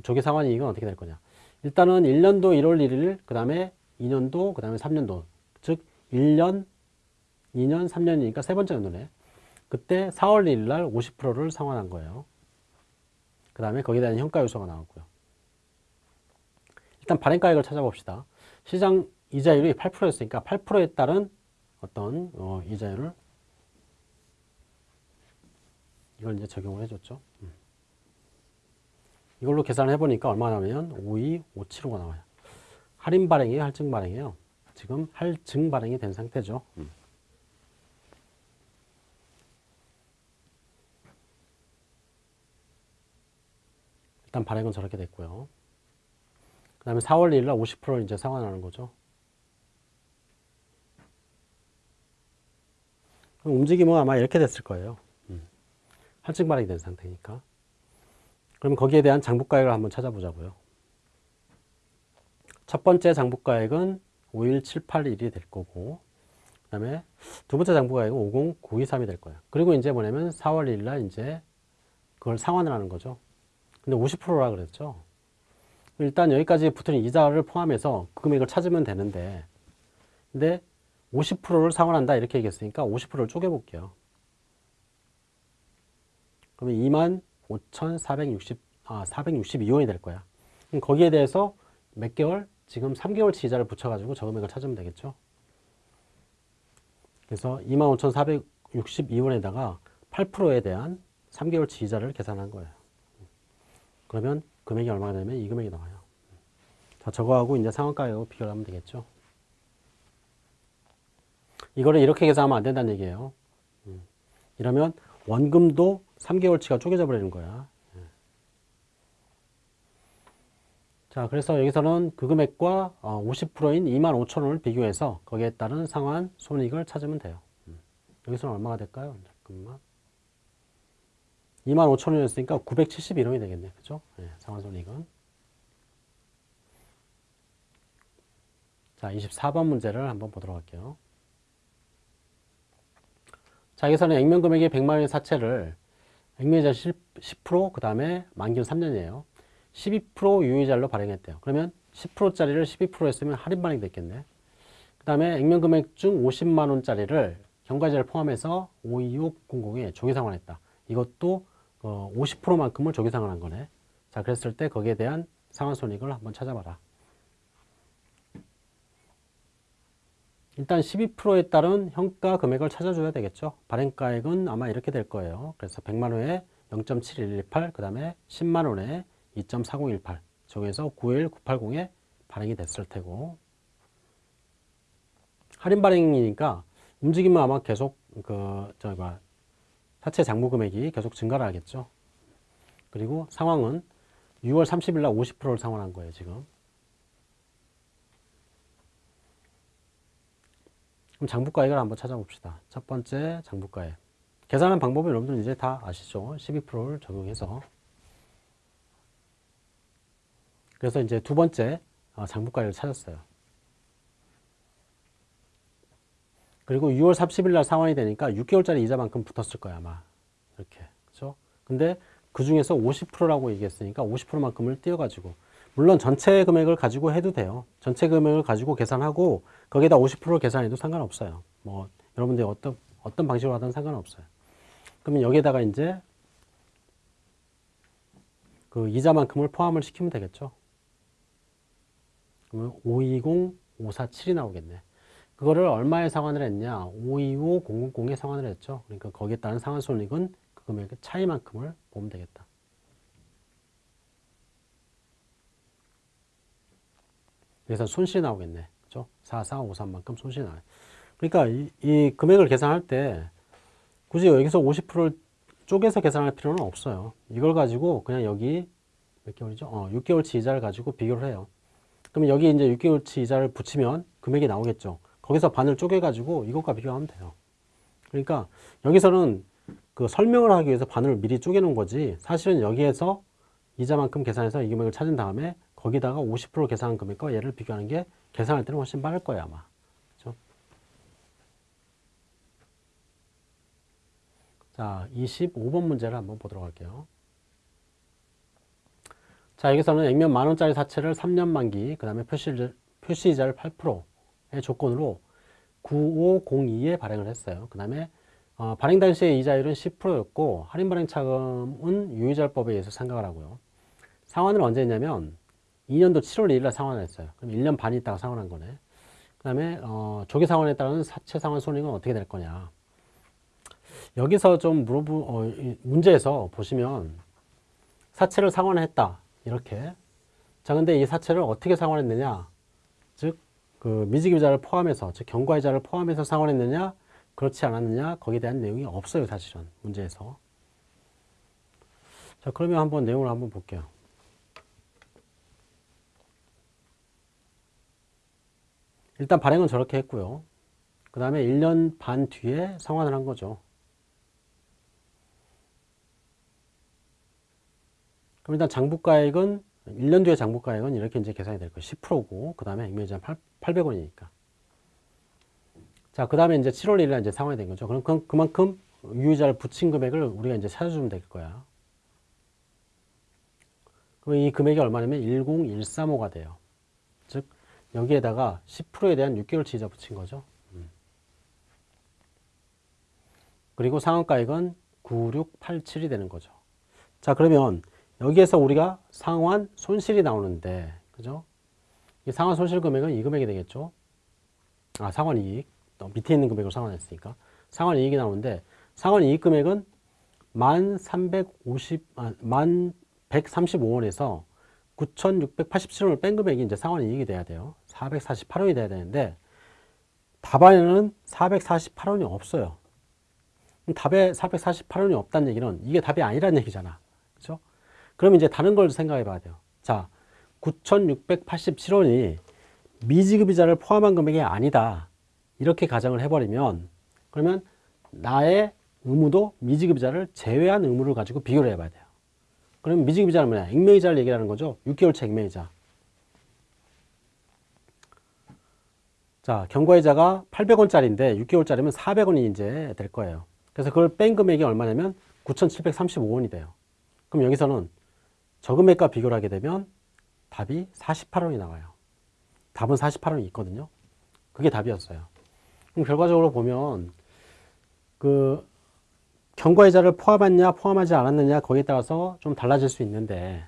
조기 상환이 이건 어떻게 될 거냐. 일단은 1년도 1월 1일, 그 다음에 2년도, 그 다음에 3년도. 즉, 1년, 2년, 3년이니까 세 번째 연도네. 그때 4월 1일 날 50%를 상환한 거예요. 그 다음에 거기에 대한 현가 요소가 나왔고요. 일단 발행가액을 찾아봅시다. 시장 이자율이 8%였으니까 8%에 따른 어떤 어, 이자율을 이걸 이제 적용을 해줬죠. 음. 이걸로 계산을 해보니까 얼마 나오냐면 5257호가 나와요. 할인 발행이에요, 할증 발행이에요. 지금 할증 발행이 된 상태죠. 음. 일단 발행은 저렇게 됐고요. 그 다음에 4월 1일 날 50% 이제 상환하는 거죠. 움직임은 아마 이렇게 됐을 거예요. 음. 할증 발행이 된 상태니까. 그럼 거기에 대한 장부가액을 한번 찾아보자고요. 첫 번째 장부가액은 51781이 될 거고 그 다음에 두 번째 장부가액은 50923이 될 거예요. 그리고 이제 뭐냐면 4월 1일 날 이제 그걸 상환을 하는 거죠. 근데 50%라 그랬죠. 일단 여기까지 붙은 이자를 포함해서 그 금액을 찾으면 되는데 근데 50%를 상환한다 이렇게 얘기했으니까 50%를 쪼개볼게요. 그러면 2만 5,460, 아, 462원이 될 거야. 그럼 거기에 대해서 몇 개월? 지금 3개월치 이자를 붙여가지고 저 금액을 찾으면 되겠죠. 그래서 25,462원에다가 8%에 대한 3개월치 이자를 계산한 거예요. 그러면 금액이 얼마가 되면 이 금액이 나와요. 자, 저거하고 이제 상한가하고 비교를 하면 되겠죠. 이거를 이렇게 계산하면 안 된다는 얘기예요. 음. 이러면 원금도 3개월치가 쪼개져 버리는 거야. 예. 자, 그래서 여기서는 그 금액과 50%인 2만 5천 원을 비교해서 거기에 따른 상환 손익을 찾으면 돼요. 음. 여기서는 얼마가 될까요? 잠깐만. 2만 5천 원이었으니까 971원이 되겠네. 그죠? 네, 상환 손익은. 자, 24번 문제를 한번 보도록 할게요. 자, 여기서는 액면 금액이 100만 원의 사채를 액면이자 10%, 그 다음에 만기는 3년이에요. 12% 유의자로 발행했대요. 그러면 10%짜리를 12% 했으면 할인 발행 됐겠네. 그 다음에 액면 금액 중 50만 원짜리를 경과제를 포함해서 52600에 조기 상환했다. 이것도 어, 50%만큼을 조기 상환 한 거네. 자, 그랬을 때 거기에 대한 상환 손익을 한번 찾아봐라. 일단 12%에 따른 현가 금액을 찾아줘야 되겠죠. 발행가액은 아마 이렇게 될 거예요. 그래서 100만 원에 0.7118, 그 다음에 10만 원에 2.4018, 저기에서 91980에 발행이 됐을 테고 할인 발행이니까 움직이면 아마 계속 그 저기 뭐 사채 장부 금액이 계속 증가를 하겠죠. 그리고 상황은 6월 30일 날 50%를 상환한 거예요, 지금. 그럼 장부가액을 한번 찾아봅시다. 첫 번째 장부가액. 계산하는 방법은 여러분들 이제 다 아시죠? 12%를 적용해서. 그래서 이제 두 번째 어, 장부가액을 찾았어요. 그리고 6월 30일 날 상환이 되니까 6개월짜리 이자만큼 붙었을 거야, 아마. 이렇게. 그죠? 근데 그 중에서 50%라고 얘기했으니까 50%만큼을 띄어가지고 물론 전체 금액을 가지고 해도 돼요. 전체 금액을 가지고 계산하고 거기에다 50%를 계산해도 상관없어요. 뭐 여러분들이 어떤 어떤 방식으로 하든 상관없어요. 그러면 여기에다가 이제 그 이자만큼을 포함을 시키면 되겠죠. 그러면 520, 547이 나오겠네. 그거를 얼마에 상환을 했냐? 525, 000에 상환을 했죠. 그러니까 거기에 따른 상환 손익은 그 금액의 차이만큼을 보면 되겠다. 그래서 손실이 나오겠네. 그죠? 4453만큼 손실이 나와요. 그러니까 이, 이, 금액을 계산할 때 굳이 여기서 50%를 쪼개서 계산할 필요는 없어요. 이걸 가지고 그냥 여기 몇 개월이죠? 어, 6개월치 이자를 가지고 비교를 해요. 그러면 여기 이제 6개월치 이자를 붙이면 금액이 나오겠죠. 거기서 반을 쪼개가지고 이것과 비교하면 돼요. 그러니까 여기서는 그 설명을 하기 위해서 반을 미리 쪼개놓은 거지 사실은 여기에서 이자만큼 계산해서 이 금액을 찾은 다음에 거기다가 50% 계산한 금액과 얘를 비교하는 게 계산할 때는 훨씬 빠를 거예요 아마 그렇죠? 자 25번 문제를 한번 보도록 할게요 자 여기서는 액면 만원짜리 사채를 3년 만기 그 다음에 표시, 표시이자를 8%의 조건으로 9502에 발행을 했어요 그 다음에 어, 발행 당시의 이자율은 10%였고 할인 발행 차금은 유의자법에 의해서 상각을 하고요 상환을 언제 했냐면 2년도 7월 1일 날 상환을 했어요. 그럼 1년 반 있다가 상환한 거네. 그 다음에 어, 조기 상환에 따른 사채 상환 손익은 어떻게 될 거냐. 여기서 좀 물어보, 어, 이 문제에서 보시면 사채를 상환했다. 이렇게. 자, 근데 이 사채를 어떻게 상환했느냐. 즉, 그 미지기비자를 포함해서, 즉, 경과이자를 포함해서 상환했느냐, 그렇지 않았느냐, 거기에 대한 내용이 없어요, 사실은. 문제에서. 자, 그러면 한번 내용을 한번 볼게요. 일단 발행은 저렇게 했고요. 그 다음에 1년 반 뒤에 상환을 한 거죠. 그럼 일단 장부가액은 1년 뒤에 장부 가액은 이렇게 이제 계산이 될 거예요. 10%고 그 다음에 액면이자 800원이니까. 자, 그 다음에 이제 7월 1일에 이제 상환이 된 거죠. 그럼 그, 그만큼 유의자를 붙인 금액을 우리가 이제 찾아주면 될 거야. 그럼 이 금액이 얼마냐면 10135가 돼요. 즉 여기에다가 10%에 대한 6개월치 이자 붙인 거죠. 음. 그리고 상환가액은 9687이 되는 거죠. 자, 그러면 여기에서 우리가 상환 손실이 나오는데, 그죠? 이 상환 손실 금액은 이 금액이 되겠죠? 아, 상환 이익. 밑에 있는 금액으로 상환했으니까. 상환 이익이 나오는데, 상환 이익 금액은 1,350, 아, 1,135원에서 9,687원을 뺀 금액이 이제 상환 이익이 돼야 돼요. 448원이 돼야 되는데, 답안에는 448원이 없어요. 답에 448원이 없다는 얘기는 이게 답이 아니라는 얘기잖아. 그죠? 그럼 이제 다른 걸 생각해 봐야 돼요. 자, 9,687원이 미지급이자를 포함한 금액이 아니다. 이렇게 가정을 해버리면 그러면 나의 의무도 미지급이자를 제외한 의무를 가지고 비교를 해봐야 돼요. 그럼 미지급이자는 뭐냐? 액면이자를 얘기하는 거죠. 6개월치 액면이자. 자, 경과이자가 800원짜리인데 6개월짜리면 400원이 이제 될 거예요. 그래서 그걸 뺀 금액이 얼마냐면 9,735원이 돼요. 그럼 여기서는 저 금액과 비교를 하게 되면 답이 48원이 나와요. 답은 48원이 있거든요. 그게 답이었어요. 그럼 결과적으로 보면 그 경과이자를 포함했냐 포함하지 않았느냐 거기에 따라서 좀 달라질 수 있는데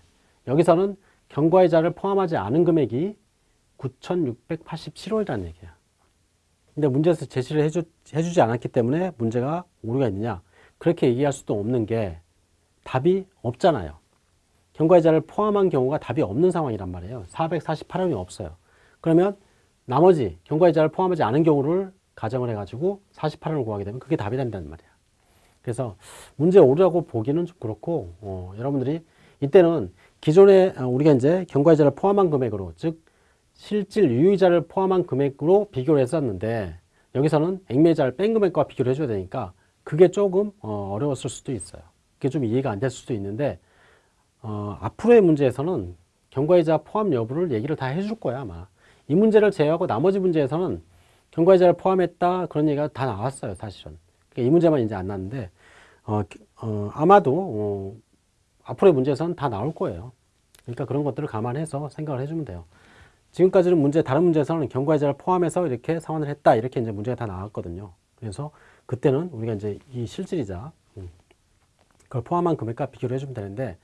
여기서는 경과이자를 포함하지 않은 금액이 9,687원이라는 얘기야. 근데 문제에서 제시를 해주, 해주지 않았기 때문에 문제가 오류가 있느냐 그렇게 얘기할 수도 없는 게 답이 없잖아요. 경과이자를 포함한 경우가 답이 없는 상황이란 말이에요. 448원이 없어요. 그러면 나머지 경과이자를 포함하지 않은 경우를 가정을 해가지고 48원을 구하게 되면 그게 답이 된다는 말이야. 그래서 문제 오류라고 보기는 좀 그렇고 어, 여러분들이 이때는 기존에 어, 우리가 이제 경과이자를 포함한 금액으로 즉 실질 유의자를 포함한 금액으로 비교를 했었는데 여기서는 액매자를 뺀 금액과 비교를 해줘야 되니까 그게 조금 어, 어려웠을 수도 있어요. 그게 좀 이해가 안 될 수도 있는데 어, 앞으로의 문제에서는 경과이자 포함 여부를 얘기를 다 해줄 거야 아마. 이 문제를 제외하고 나머지 문제에서는 경과이자를 포함했다 그런 얘기가 다 나왔어요 사실은. 그러니까 이 문제만 이제 안 났는데 어, 어, 아마도 어, 앞으로의 문제에서는 다 나올 거예요. 그러니까 그런 것들을 감안해서 생각을 해주면 돼요. 지금까지는 문제 다른 문제에서는 경과이자를 포함해서 이렇게 상환을 했다 이렇게 이제 문제가 다 나왔거든요. 그래서 그때는 우리가 이제 이 실질이자 음, 그걸 포함한 금액과 비교를 해주면 되는데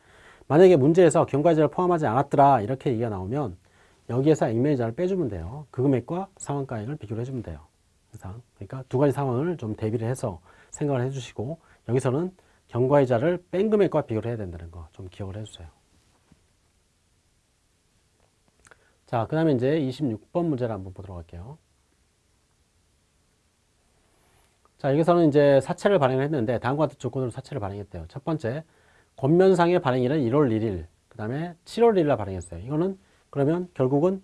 만약에 문제에서 경과이자를 포함하지 않았더라 이렇게 얘기가 나오면 여기에서 액면이자를 빼주면 돼요. 그 금액과 상환가액을 비교를 해주면 돼요. 항상. 그러니까 두 가지 상황을 좀 대비를 해서 생각을 해주시고 여기서는 경과이자를 뺀 금액과 비교를 해야 된다는 거 좀 기억을 해주세요. 자, 그 다음에 이제 26번 문제를 한번 보도록 할게요. 자, 여기서는 이제 사채를 발행을 했는데 다음과 같은 조건으로 사채를 발행했대요. 첫 번째, 권면상의 발행일은 1월 1일, 그 다음에 7월 1일 날 발행했어요. 이거는 그러면 결국은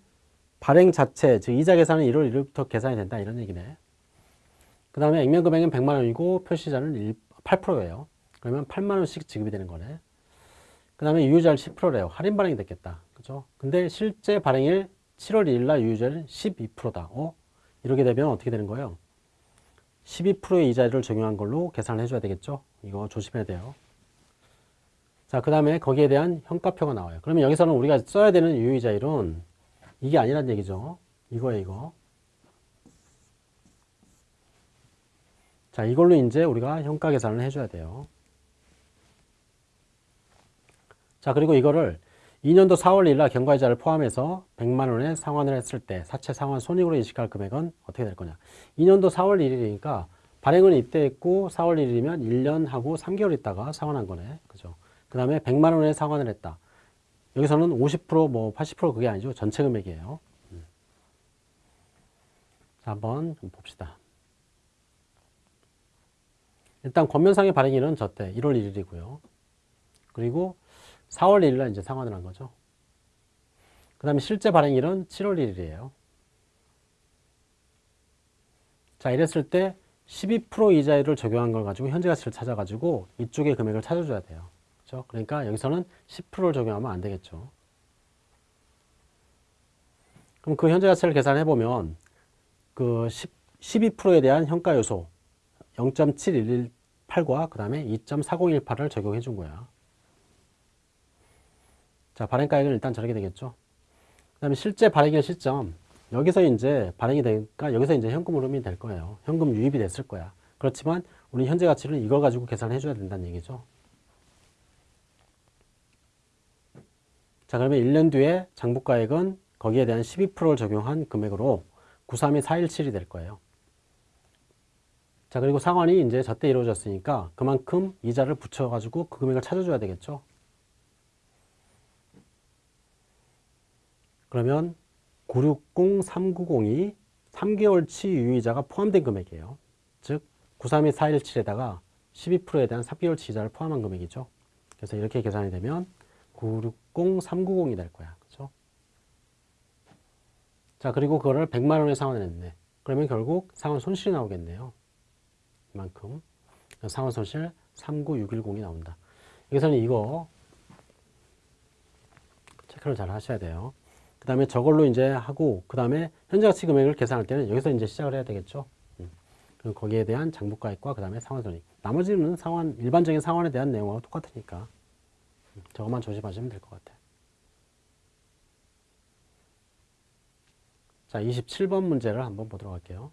발행 자체, 즉 이자 계산은 1월 1일부터 계산이 된다 이런 얘기네. 그 다음에 액면 금액은 100만 원이고 표시자는 8%예요. 그러면 8만 원씩 지급이 되는 거네. 그 다음에 유효자를 10%래요. 할인 발행이 됐겠다. 그죠? 근데 실제 발행일 7월 1일 날 유효자는 12%다. 어? 이렇게 되면 어떻게 되는 거예요? 12%의 이자를 적용한 걸로 계산을 해줘야 되겠죠? 이거 조심해야 돼요. 자, 그 다음에 거기에 대한 현가표가 나와요. 그러면 여기서는 우리가 써야 되는 유의자율은 이게 아니란 얘기죠. 이거예요, 이거. 자, 이걸로 이제 우리가 현가 계산을 해줘야 돼요. 자, 그리고 이거를 2년도 4월 1일 날 경과이자를 포함해서 100만 원의 상환을 했을 때 사채 상환 손익으로 인식할 금액은 어떻게 될 거냐. 2년도 4월 1일이니까 발행은 입대했고 4월 1일이면 1년 하고 3개월 있다가 상환한 거네. 그죠? 그 다음에 100만 원의 상환을 했다. 여기서는 50%뭐 80% 그게 아니죠. 전체 금액이에요. 음. 자, 한번 봅시다. 일단 권면상의 발행일은 저때 1월 1일이고요. 그리고 4월 1일 날 이제 상환을 한 거죠. 그 다음에 실제 발행일은 7월 1일이에요. 자, 이랬을 때 12% 이자율을 적용한 걸 가지고 현재 가치를 찾아가지고 이쪽의 금액을 찾아줘야 돼요. 그렇죠? 그러니까 여기서는 10%를 적용하면 안 되겠죠. 그럼 그 현재 가치를 계산해 보면 그 12%에 대한 현가 요소 0.7118과 그 다음에 2.4018을 적용해 준 거야. 자, 발행가액은 일단 저렇게 되겠죠. 그 다음에 실제 발행일 시점 여기서 이제 발행이 되니까 여기서 이제 현금 흐름이 될 거예요. 현금 유입이 됐을 거야. 그렇지만 우리 현재 가치를 이걸 가지고 계산해 줘야 된다는 얘기죠. 자, 그러면 1년 뒤에 장부가액은 거기에 대한 12%를 적용한 금액으로 932 417이 될 거예요. 자, 그리고 상환이 이제 저때 이루어졌으니까 그만큼 이자를 붙여가지고 그 금액을 찾아줘야 되겠죠. 그러면 960390이 3개월치 유의자가 포함된 금액이에요. 즉 932 417에다가 12%에 대한 3개월치 이자를 포함한 금액이죠. 그래서 이렇게 계산이 되면 960390이 될 거야. 그죠? 자, 그리고 그거를 100만 원에 상환을 했네. 그러면 결국 상환 손실이 나오겠네요. 이만큼. 상환 손실 39610이 나온다. 여기서는 이거 체크를 잘 하셔야 돼요. 그 다음에 저걸로 이제 하고, 그 다음에 현재 가치 금액을 계산할 때는 여기서 이제 시작을 해야 되겠죠. 음. 거기에 대한 장부가액과 그 다음에 상환손익. 나머지는 상환, 일반적인 상환에 대한 내용하고 똑같으니까. 음. 저것만 조심하시면 될 것 같아요. 자, 27번 문제를 한번 보도록 할게요.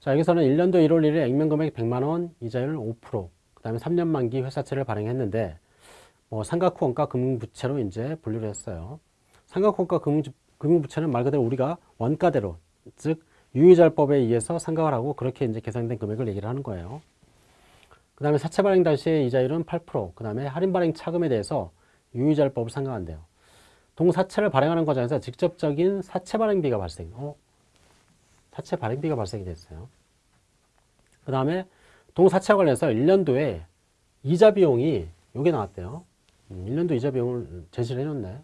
자, 여기서는 1년도 1월 1일 액면 금액 100만원, 이자율 5%, 그 다음에 3년 만기 회사채를 발행했는데, 뭐 삼각후 원가 금융부채로 이제 분류를 했어요. 삼각후 원가 금융부채는 말 그대로 우리가 원가대로, 즉, 유의자율법에 의해서 상각을 하고 그렇게 이제 계산된 금액을 얘기를 하는 거예요. 그 다음에 사채 발행 당시의 이자율은 8%, 그 다음에 할인 발행 차금에 대해서 유의자율법을 상각한대요. 동사채를 발행하는 과정에서 직접적인 사채 발행비가 발생. 어? 사채 발행비가 발생이 됐어요. 그 다음에 동사채와 관련해서 1년도에 이자 비용이 요게 나왔대요. 1년도 음, 이자 비용을 제시를 해줬네.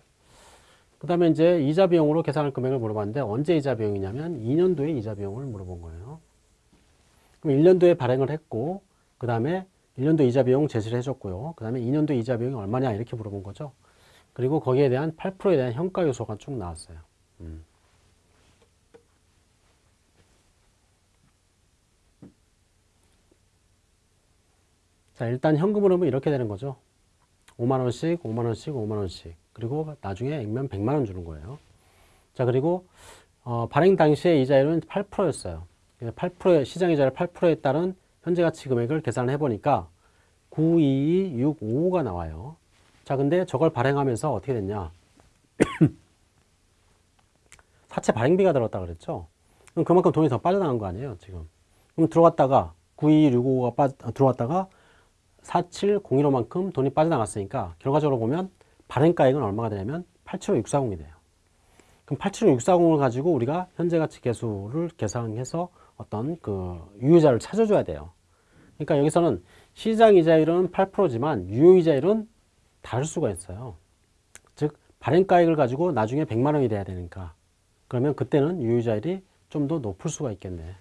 그 다음에 이제 이자 비용으로 계산할 금액을 물어봤는데 언제 이자 비용이냐면 2년도에 이자 비용을 물어본 거예요. 그럼 1년도에 발행을 했고 그 다음에 1년도 이자 비용 제시를 해줬고요. 그 다음에 2년도 이자 비용이 얼마냐 이렇게 물어본 거죠. 그리고 거기에 대한 8%에 대한 현가 요소가 쭉 나왔어요. 음. 자, 일단 현금 흐름은 이렇게 되는 거죠. 5만원씩, 5만원씩, 5만원씩. 그리고 나중에 액면 100만원 주는 거예요. 자, 그리고, 어, 발행 당시에 이자율은 8%였어요. 8%의, 시장 이자율 8%에 따른 현재 가치 금액을 계산을 해보니까 92265가 나와요. 자, 근데 저걸 발행하면서 어떻게 됐냐. 사채 발행비가 들었다 그랬죠. 그럼 그만큼 돈이 더 빠져나간 거 아니에요, 지금. 그럼 들어갔다가 92265가 빠, 들어왔다가 4701호만큼 돈이 빠져나갔으니까 결과적으로 보면 발행가액은 얼마가 되냐면 875640이 돼요. 그럼 875640을 가지고 우리가 현재 가치 계수를 계산해서 어떤 그 유효자를 찾아줘야 돼요. 그러니까 여기서는 시장 이자율은 8%지만 유효 이자율은 다를 수가 있어요. 즉 발행가액을 가지고 나중에 100만 원이 돼야 되니까 그러면 그때는 유효 이자율이 좀 더 높을 수가 있겠네.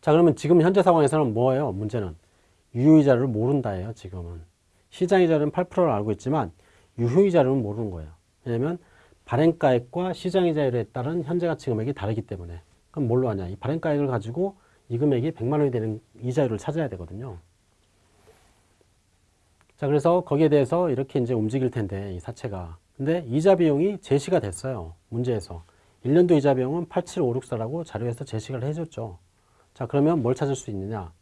자 그러면 지금 현재 상황에서는 뭐예요? 문제는 유효이자를 모른다예요. 지금은 시장이자는 8%를 알고 있지만 유효이자는 모르는 거예요. 왜냐하면 발행가액과 시장이자율에 따른 현재 가치 금액이 다르기 때문에 그럼 뭘로 하냐? 이 발행가액을 가지고 이 금액이 100만 원이 되는 이자율을 찾아야 되거든요. 자 그래서 거기에 대해서 이렇게 이제 움직일 텐데 이 사채가 근데 이자 비용이 제시가 됐어요. 문제에서 1년도 이자 비용은 87564라고 자료에서 제시를 해줬죠. 자, 그러면 뭘 찾을 수 있느냐?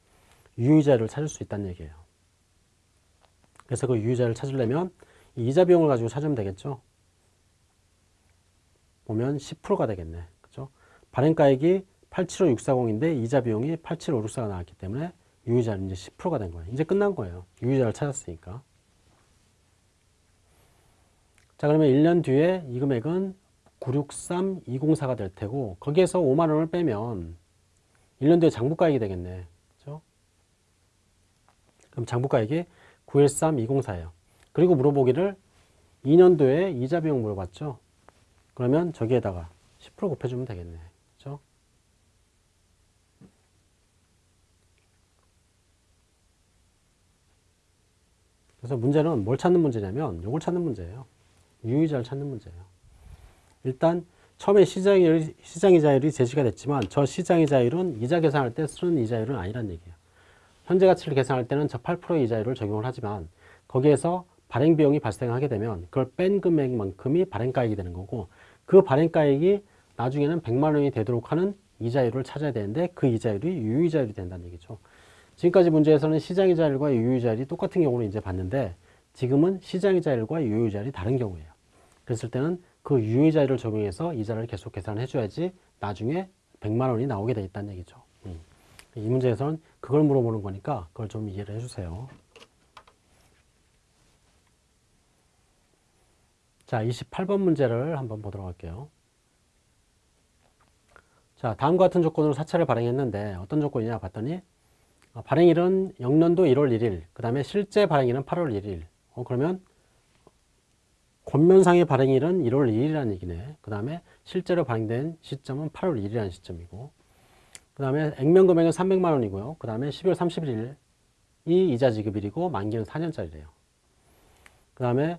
유의자를 찾을 수 있다는 얘기예요. 그래서 그 유의자를 찾으려면 이 이자 비용을 가지고 찾으면 되겠죠. 보면 10%가 되겠네. 그죠? 발행가액이 875,640인데 이자 비용이 875,644가 나왔기 때문에 유의자는 이제 10%가 된 거예요. 이제 끝난 거예요. 유의자를 찾았으니까. 자, 그러면 1년 뒤에 이 금액은 963204가 될 테고 거기에서 5만 원을 빼면 1년 뒤에 장부가액이 되겠네. 그죠? 그럼 장부가액이 913204예요. 그리고 물어보기를 2년도에 이자 비용 물어봤죠? 그러면 저기에다가 10% 곱해주면 되겠네. 그죠? 그래서 문제는 뭘 찾는 문제냐면 이걸 찾는 문제예요. 유의자를 찾는 문제예요. 일단 처음에 시장이, 시장이자율이 제시가 됐지만 저 시장이자율은 이자 계산할 때 쓰는 이자율은 아니란 얘기예요. 현재 가치를 계산할 때는 저 8%의 이자율을 적용을 하지만 거기에서 발행 비용이 발생하게 되면 그걸 뺀 금액만큼이 발행가액이 되는 거고 그 발행가액이 나중에는 100만 원이 되도록 하는 이자율을 찾아야 되는데 그 이자율이 유의자율이 된다는 얘기죠. 지금까지 문제에서는 시장이자율과 유의자율이 똑같은 경우를 이제 봤는데 지금은 시장이자율과 유의자율이 다른 경우예요. 그랬을 때는 그 유의자율을 적용해서 이자를 계속 계산해 줘야지 나중에 100만 원이 나오게 돼 있다는 얘기죠. 음. 이 문제에서는 그걸 물어보는 거니까 그걸 좀 이해를 해주세요. 자, 28번 문제를 한번 보도록 할게요. 자, 다음과 같은 조건으로 사채를 발행했는데 어떤 조건이냐 봤더니 어, 발행일은 영년도 1월 1일, 그 다음에 실제 발행일은 8월 1일. 어, 그러면 권면상의 발행일은 1월 2일이라는 얘기네. 그 다음에 실제로 발행된 시점은 8월 1일이라는 시점이고 그 다음에 액면 금액은 300만 원이고요. 그 다음에 12월 31일이 이자 지급일이고 만기는 4년짜리래요. 그 다음에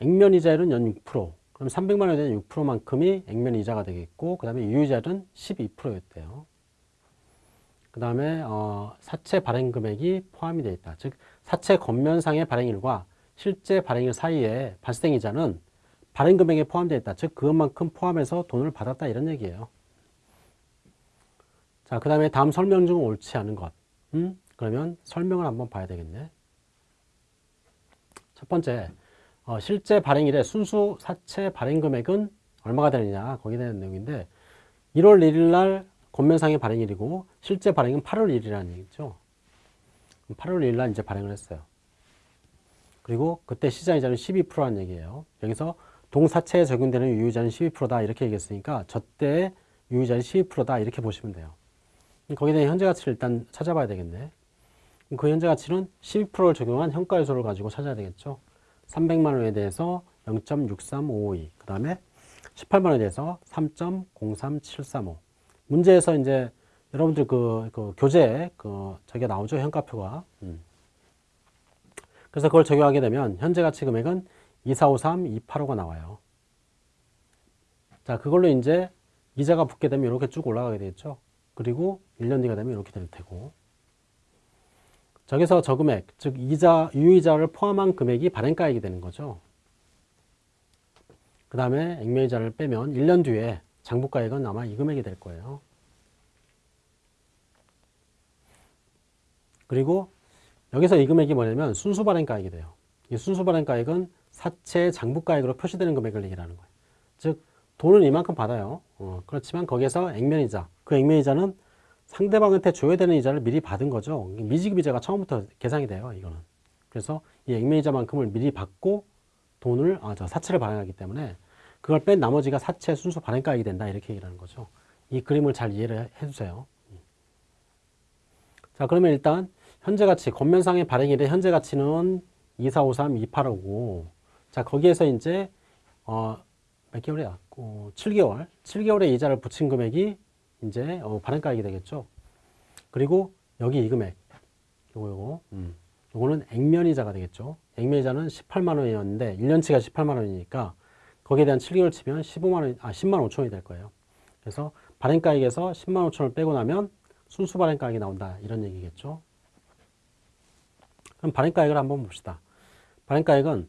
액면 이자율은 연 6%. 그럼 300만 원에 대한 6%만큼이 액면 이자가 되겠고 그 다음에 유이자율은 12%였대요. 그 다음에 어, 사채 발행 금액이 포함이 되어 있다. 즉 사채 겉면상의 발행일과 실제 발행일 사이에 발생 이자는 발행 금액에 포함되어 있다. 즉 그것만큼 포함해서 돈을 받았다 이런 얘기예요. 자, 그 다음에 다음 설명 중 옳지 않은 것. 음? 그러면 설명을 한번 봐야 되겠네. 첫 번째, 어, 실제 발행일에 순수 사채 발행 금액은 얼마가 되느냐 거기에 대한 내용인데 1월 1일 날 권면상의 발행일이고 실제 발행은 8월 1일이라는 얘기죠. 8월 1일 날 이제 발행을 했어요. 그리고 그때 시장이자는 12%라는 얘기예요. 여기서 동사채에 적용되는 유의자는 12%다 이렇게 얘기했으니까 저때 유의자는 12%다 이렇게 보시면 돼요. 거기에 대한 현재 가치를 일단 찾아봐야 되겠네. 그 현재 가치는 12%를 적용한 현가 요소를 가지고 찾아야 되겠죠. 300만 원에 대해서 0.63552. 그 다음에 18만 원에 대해서 3.03735. 문제에서 이제 여러분들 그, 그 교재 그 저게 나오죠 현가표가. 음. 그래서 그걸 적용하게 되면 현재 가치 금액은 2453, 285가 나와요. 자, 그걸로 이제 이자가 붙게 되면 이렇게 쭉 올라가게 되겠죠. 그리고 1년 뒤가 되면 이렇게 될 테고. 저기서 저 금액, 즉 이자, 유이자를 포함한 금액이 발행가액이 되는 거죠. 그 다음에 액면이자를 빼면 1년 뒤에 장부가액은 아마 이 금액이 될 거예요. 그리고 여기서 이 금액이 뭐냐면 순수 발행가액이 돼요. 이 순수 발행가액은 사채 장부가액으로 표시되는 금액을 얘기하는 거예요. 즉 돈을 이만큼 받아요. 어, 그렇지만 거기에서 액면이자, 그 액면이자는 상대방한테 줘야 되는 이자를 미리 받은 거죠. 미지급 이자가 처음부터 계산이 돼요. 이거는. 그래서 이 액면이자만큼을 미리 받고 돈을 아, 저 사채를 발행하기 때문에 그걸 뺀 나머지가 사채 순수 발행가액이 된다 이렇게 얘기하는 거죠. 이 그림을 잘 이해를 해주세요. 자 그러면 일단 현재 가치, 겉면상의 발행일의 현재 가치는 2453, 2855. 자, 거기에서 이제, 어, 몇 개월이야? 어, 7개월. 7개월의 이자를 붙인 금액이 이제, 어, 발행가액이 되겠죠. 그리고 여기 이 금액. 요거, 요거. 음. 요거는 액면이자가 되겠죠. 액면이자는 18만 원이었는데, 1년치가 18만 원이니까, 거기에 대한 7개월 치면 15만 원, 아, 10만 5천 원이 될 거예요. 그래서 발행가액에서 10만 5천 원을 빼고 나면 순수 발행가액이 나온다. 이런 얘기겠죠. 그럼 발행가액을 한번 봅시다. 발행가액은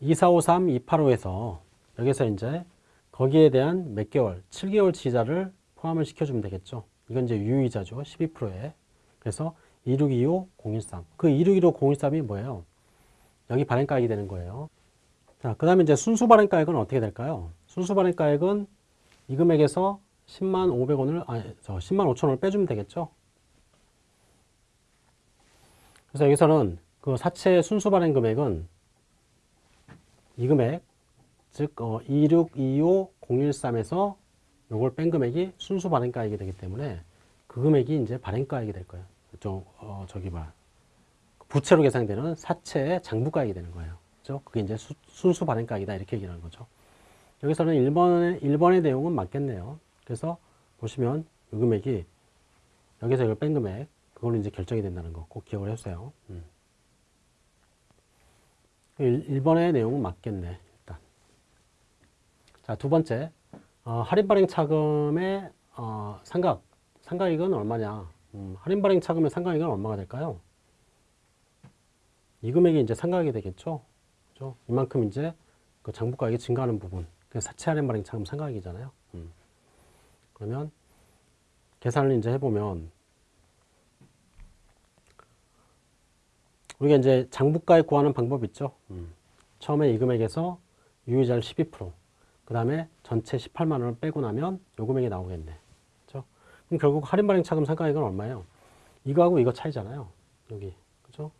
2453, 285에서 여기서 이제 거기에 대한 몇 개월, 7개월치 이자를 포함을 시켜주면 되겠죠. 이건 이제 유이자죠. 12%에. 그래서 2625, 013. 그 2625, 013이 뭐예요? 여기 발행가액이 되는 거예요. 자, 그 다음에 이제 순수 발행가액은 어떻게 될까요? 순수 발행가액은 이 금액에서 10만 500원을, 아니, 저 10만 5천 원을 빼주면 되겠죠? 그래서 여기서는 그 사채 순수 발행 금액은 이 금액, 즉, 어, 2625013에서 요걸 뺀 금액이 순수 발행가액이 되기 때문에 그 금액이 이제 발행가액이 될 거예요. 저, 어, 저기 봐. 부채로 계산되는 사채의 장부가액이 되는 거예요. 그죠? 그게 이제 수, 순수 발행가액이다. 이렇게 얘기하는 거죠. 여기서는 1번의, 1번의 내용은 맞겠네요. 그래서 보시면 이 금액이 여기서 이걸 뺀 금액, 그걸로 이제 결정이 된다는 거 꼭 기억을 해주세요. 음. 1, 번의 내용은 맞겠네. 일단. 자, 두 번째. 어, 할인 발행 차금의 어, 상각. 상각액은 얼마냐? 음, 할인 발행 차금의 상각액은 얼마가 될까요? 이 금액이 이제 상각이 되겠죠. 그죠? 이만큼 이제 그 장부가액이 증가하는 부분. 그 사채 할인 발행 차금 상각이잖아요. 음. 그러면 계산을 이제 해보면 우리가 이제 장부가액 구하는 방법 있죠. 음. 처음에 이 금액에서 유효자를 12%, 그 다음에 전체 18만 원을 빼고 나면 요 금액이 나오겠네. 그죠? 그럼 결국 할인 발행 차금 상가액은 얼마예요? 이거하고 이거 차이잖아요. 여기. 그죠?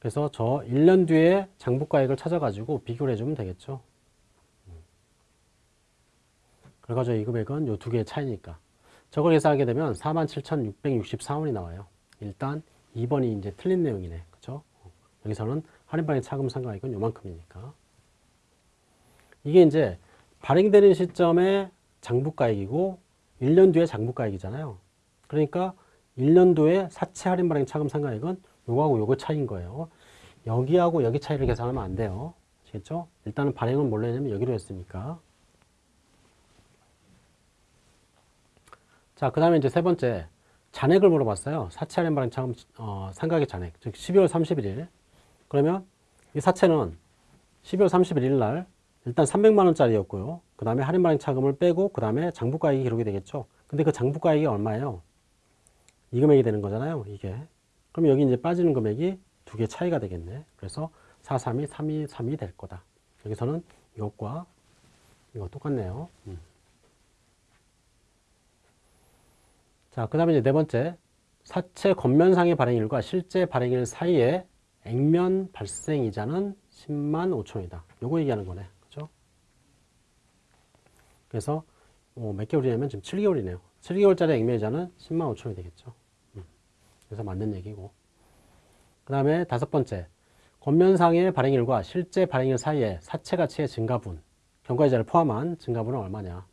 그래서 저 1년 뒤에 장부가액을 찾아가지고 비교를 해주면 되겠죠. 음. 그래가지고 이 금액은 요 두 개의 차이니까. 저걸 계산하게 되면 47,664원이 나와요. 일단 2번이 이제 틀린 내용이네. 그죠? 여기서는 할인 발행 차금 상가액은 요만큼이니까. 이게 이제 발행되는 시점에 장부가액이고 1년 뒤에 장부가액이잖아요. 그러니까 1년도에 사채 할인 발행 차금 상가액은 요거하고 요거 차이인 거예요. 여기하고 여기 차이를 계산하면 안 돼요. 아시겠죠? 일단은 발행은 뭘로 했냐면 여기로 했으니까. 자, 그 다음에 이제 세 번째. 잔액을 물어봤어요. 사채 할인 발행 차금 어, 상가액 잔액. 즉 12월 31일. 그러면 이 사채는 12월 31일 날 일단 300만 원짜리였고요. 그 다음에 할인 발행 차금을 빼고 그 다음에 장부가액이 기록이 되겠죠. 근데 그 장부가액이 얼마예요? 이 금액이 되는 거잖아요. 이게. 그럼 여기 이제 빠지는 금액이 두 개 차이가 되겠네. 그래서 432, 323이 될 거다. 여기서는 이것과 이거 똑같네요. 음. 자, 그 다음에 이제 네 번째. 사채 겉면상의 발행일과 실제 발행일 사이에 액면 발생 이자는 10만 5천원이다. 요거 얘기하는 거네. 그래서 어, 몇 개월이냐면 지금 7개월이네요. 7개월짜리 액면 이자는 10만 5천원이 되겠죠. 음. 그래서 맞는 얘기고. 그 다음에 다섯 번째. 겉면상의 발행일과 실제 발행일 사이에 사채 가치의 증가분, 경과이자를 포함한 증가분은 얼마냐.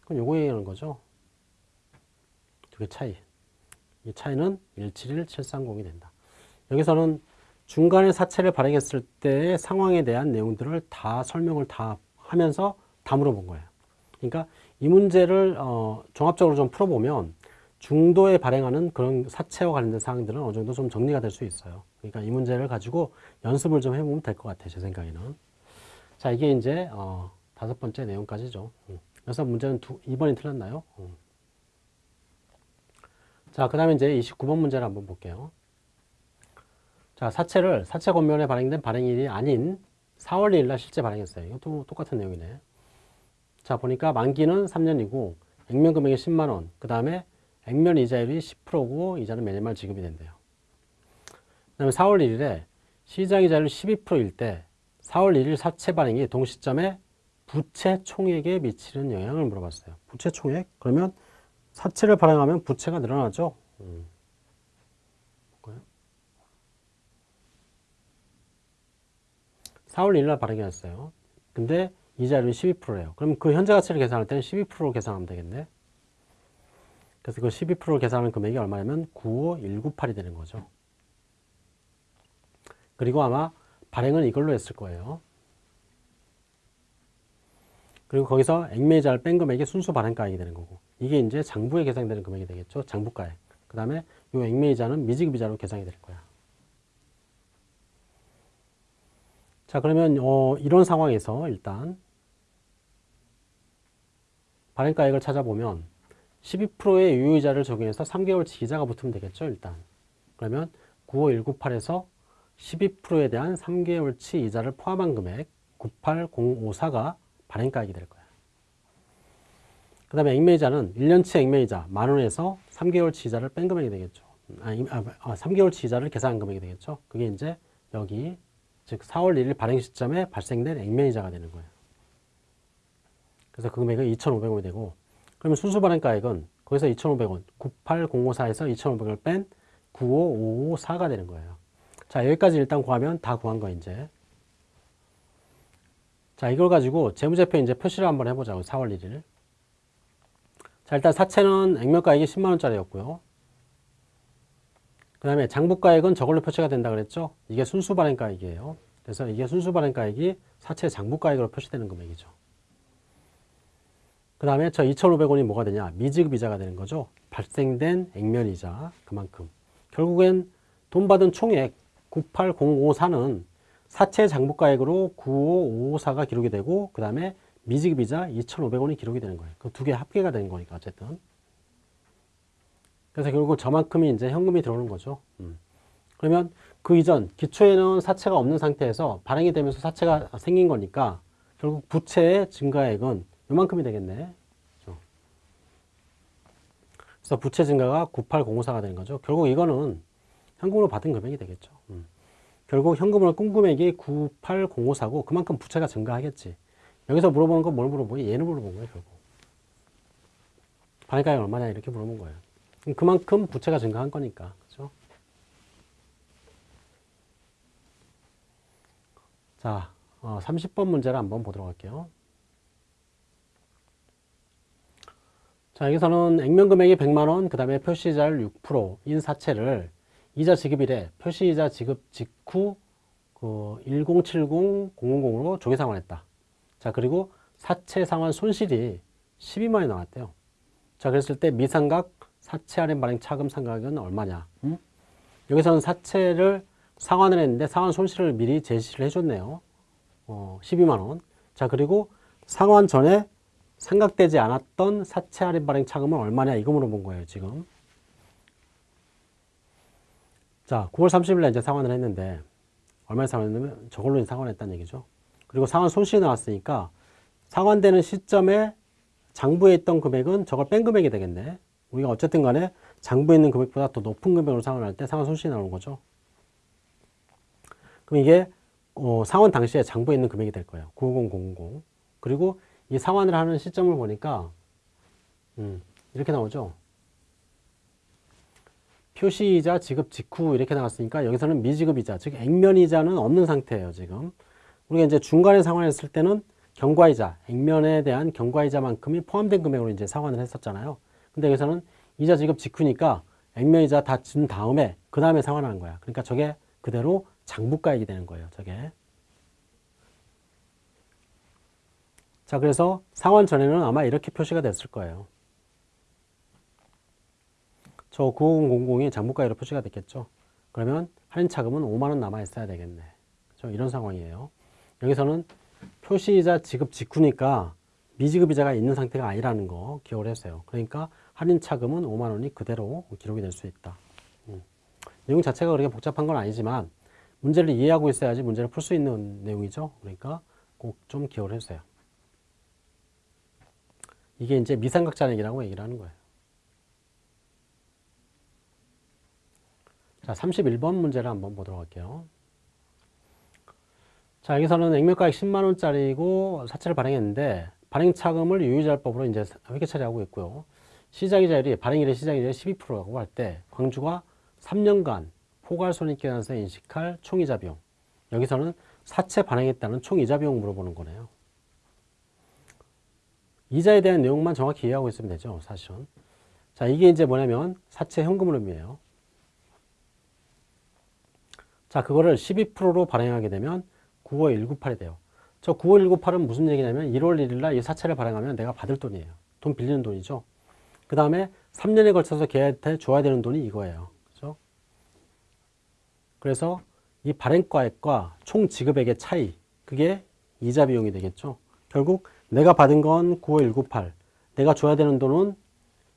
그럼 요거 얘기하는 거죠. 두 개 차이. 이 차이는 171730이 된다. 여기서는 중간에 사채를 발행했을 때의 상황에 대한 내용들을 다 설명을 다 하면서 다 물어본 거예요. 그러니까 이 문제를 어, 종합적으로 좀 풀어보면 중도에 발행하는 그런 사채와 관련된 사항들은 어느 정도 좀 정리가 될 수 있어요. 그러니까 이 문제를 가지고 연습을 좀 해보면 될 것 같아요. 제 생각에는. 자, 이게 이제 어, 다섯 번째 내용까지죠. 음. 그래서 문제는 두, 2번이 틀렸나요? 음. 자, 그 다음에 이제 29번 문제를 한번 볼게요. 자, 사채를 사채 권면에 발행된 발행일이 아닌 4월 2일 날 실제 발행했어요. 이것도 똑같은 내용이네. 자, 보니까 만기는 3년이고 액면 금액이 10만 원. 그 다음에 액면 이자율이 10%고 이자는 매년 말 지급이 된대요. 그 다음에 4월 1일에 시장 이자율 12%일 때 4월 1일 사채 발행이 동시점에 부채 총액에 미치는 영향을 물어봤어요. 부채 총액? 그러면 사채를 발행하면 부채가 늘어나죠. 음. 볼까요? 4월 1일 날 발행했어요. 근데 이자율이 12%예요. 그럼 그 현재 가치를 계산할 때는 12%로 계산하면 되겠네. 그래서 그 12%로 계산하는 금액이 얼마냐면 95198이 되는 거죠. 그리고 아마 발행은 이걸로 했을 거예요. 그리고 거기서 액매이자를 뺀 금액이 순수 발행가액이 되는 거고 이게 이제 장부에 계산되는 금액이 되겠죠. 장부가액. 그 다음에 이 액매이자는 미지급이자로 계산이 될 거야. 자 그러면 어, 이런 상황에서 일단 발행가액을 찾아보면 12%의 유효이자를 적용해서 3개월치 이자가 붙으면 되겠죠 일단 그러면 95198에서 12%에 대한 3개월치 이자를 포함한 금액 98054가 발행가액이 될 거야. 그 다음에 액면이자는 1년치 액면이자 만원에서 3개월치 이자를 뺀 금액이 되겠죠. 아, 이- 아, 아, 3개월치 이자를 계산한 금액이 되겠죠. 그게 이제 여기 즉 4월 1일 발행 시점에 발생된 액면이자가 되는 거예요. 그래서 그 금액은 2,500원이 되고 그러면 순수 발행가액은 거기서 2,500원 98054에서 2,500원을 뺀 95554가 되는 거예요. 자 여기까지 일단 구하면 다 구한 거 이제. 자 이걸 가지고 재무제표 이제 표시를 한번 해보자고 4월 1일. 자 일단 사채는 액면가액이 10만원짜리였고요. 그 다음에 장부가액은 저걸로 표시가 된다 그랬죠? 이게 순수 발행가액이에요. 그래서 이게 순수 발행가액이 사채 장부가액으로 표시되는 금액이죠 그 다음에 저 2,500원이 뭐가 되냐 미지급이자가 되는 거죠 발생된 액면이자 그만큼 결국엔 돈 받은 총액 98054는 사채 장부가액으로 95554가 기록이 되고 그 다음에 미지급이자 2,500원이 기록이 되는 거예요. 그 두 개 합계가 되는 거니까 어쨌든. 그래서 결국 저만큼이 이제 현금이 들어오는 거죠. 음. 그러면 그 이전 기초에는 사채가 없는 상태에서 발행이 되면서 사채가 생긴 거니까 결국 부채의 증가액은 요만큼이 되겠네. 그렇죠? 그래서 부채 증가가 98054가 되는 거죠. 결국 이거는 현금으로 받은 금액이 되겠죠. 음. 결국 현금으로 꾼 금액이 98054고 그만큼 부채가 증가하겠지. 여기서 물어보는 건 뭘 물어보니? 얘는 물어본 거예요, 결국. 발행가액 얼마냐 이렇게 물어본 거예요. 그만큼 부채가 증가한 거니까. 그죠? 자, 어, 30번 문제를 한번 보도록 할게요. 자, 여기서는 액면 금액이 100만 원, 그 다음에 표시이자율 6%인 사채를 이자 지급일에 표시이자 지급 직후 그 1070-000으로 조기 상환했다. 자, 그리고 사채 상환 손실이 12만이 나왔대요. 자, 그랬을 때 미상각 사채 할인 발행 차금 상각은 얼마냐? 음? 여기서는 사채를 상환을 했는데 상환 손실을 미리 제시를 해줬네요. 어, 12만 원. 자, 그리고 상환 전에 생각되지 않았던 사채 할인 발행 차금은 얼마냐? 이거 물어본 거예요, 지금. 자, 9월 30일에 이제 상환을 했는데 얼마에 상환했냐면 저걸로 상환했다는 얘기죠. 그리고 상환 손실이 나왔으니까 상환되는 시점에 장부에 있던 금액은 저걸 뺀 금액이 되겠네. 우리가 어쨌든 간에 장부에 있는 금액보다 더 높은 금액으로 상환할 때 상환 손실이 나오는 거죠. 그럼 이게 어, 상환 당시에 장부에 있는 금액이 될 거예요. 95000. 그리고 이 상환을 하는 시점을 보니까 음, 이렇게 나오죠. 표시이자 지급 직후 이렇게 나왔으니까 여기서는 미지급이자 즉 액면이자는 없는 상태예요 지금. 우리가 이제 중간에 상환했을 때는 경과이자 액면에 대한 경과이자만큼이 포함된 금액으로 이제 상환을 했었잖아요. 근데 여기서는 이자 지급 직후니까 액면이자 다 준 다음에 그 다음에 상환하는 거야. 그러니까 저게 그대로 장부가액이 되는 거예요 저게 자 그래서 상환 전에는 아마 이렇게 표시가 됐을 거예요 저 9000이 장부가액으로 표시가 됐겠죠. 그러면 할인 차금은 5만원 남아있어야 되겠네. 그렇죠? 이런 상황이에요. 여기서는 표시이자 지급 직후니까 미지급 이자가 있는 상태가 아니라는 거 기억을 했어요. 그러니까 할인 차금은 5만원이 그대로 기록이 될 수 있다. 음. 내용 자체가 그렇게 복잡한 건 아니지만 문제를 이해하고 있어야지 문제를 풀 수 있는 내용이죠. 그러니까 꼭 좀 기억을 해주세요. 이게 이제 미삼각 잔액이라고 얘기를 하는 거예요. 자, 31번 문제를 한번 보도록 할게요. 자, 여기서는 액면가액 10만원짜리고 사채를 발행했는데, 발행차금을 유유자율법으로 이제 회계 처리하고 있고요. 시작이자율이, 발행일의 시작이자율이 12%라고 할 때, 광주가 3년간 포괄손익계산서 인식할 총이자 비용. 여기서는 사채 발행했다는 총이자 비용 물어보는 거네요. 이자에 대한 내용만 정확히 이해하고 있으면 되죠, 사실은. 자, 이게 이제 뭐냐면, 사채 현금 흐름이에요. 자, 그거를 12%로 발행하게 되면 95198이 돼요. 저 95198은 무슨 얘기냐면 1월 1일 날 이 사채를 발행하면 내가 받을 돈이에요. 돈 빌리는 돈이죠. 그 다음에 3년에 걸쳐서 걔한테 줘야 되는 돈이 이거예요. 그죠? 그래서 이 발행가액과 총 지급액의 차이, 그게 이자 비용이 되겠죠. 결국 내가 받은 건 95198, 내가 줘야 되는 돈은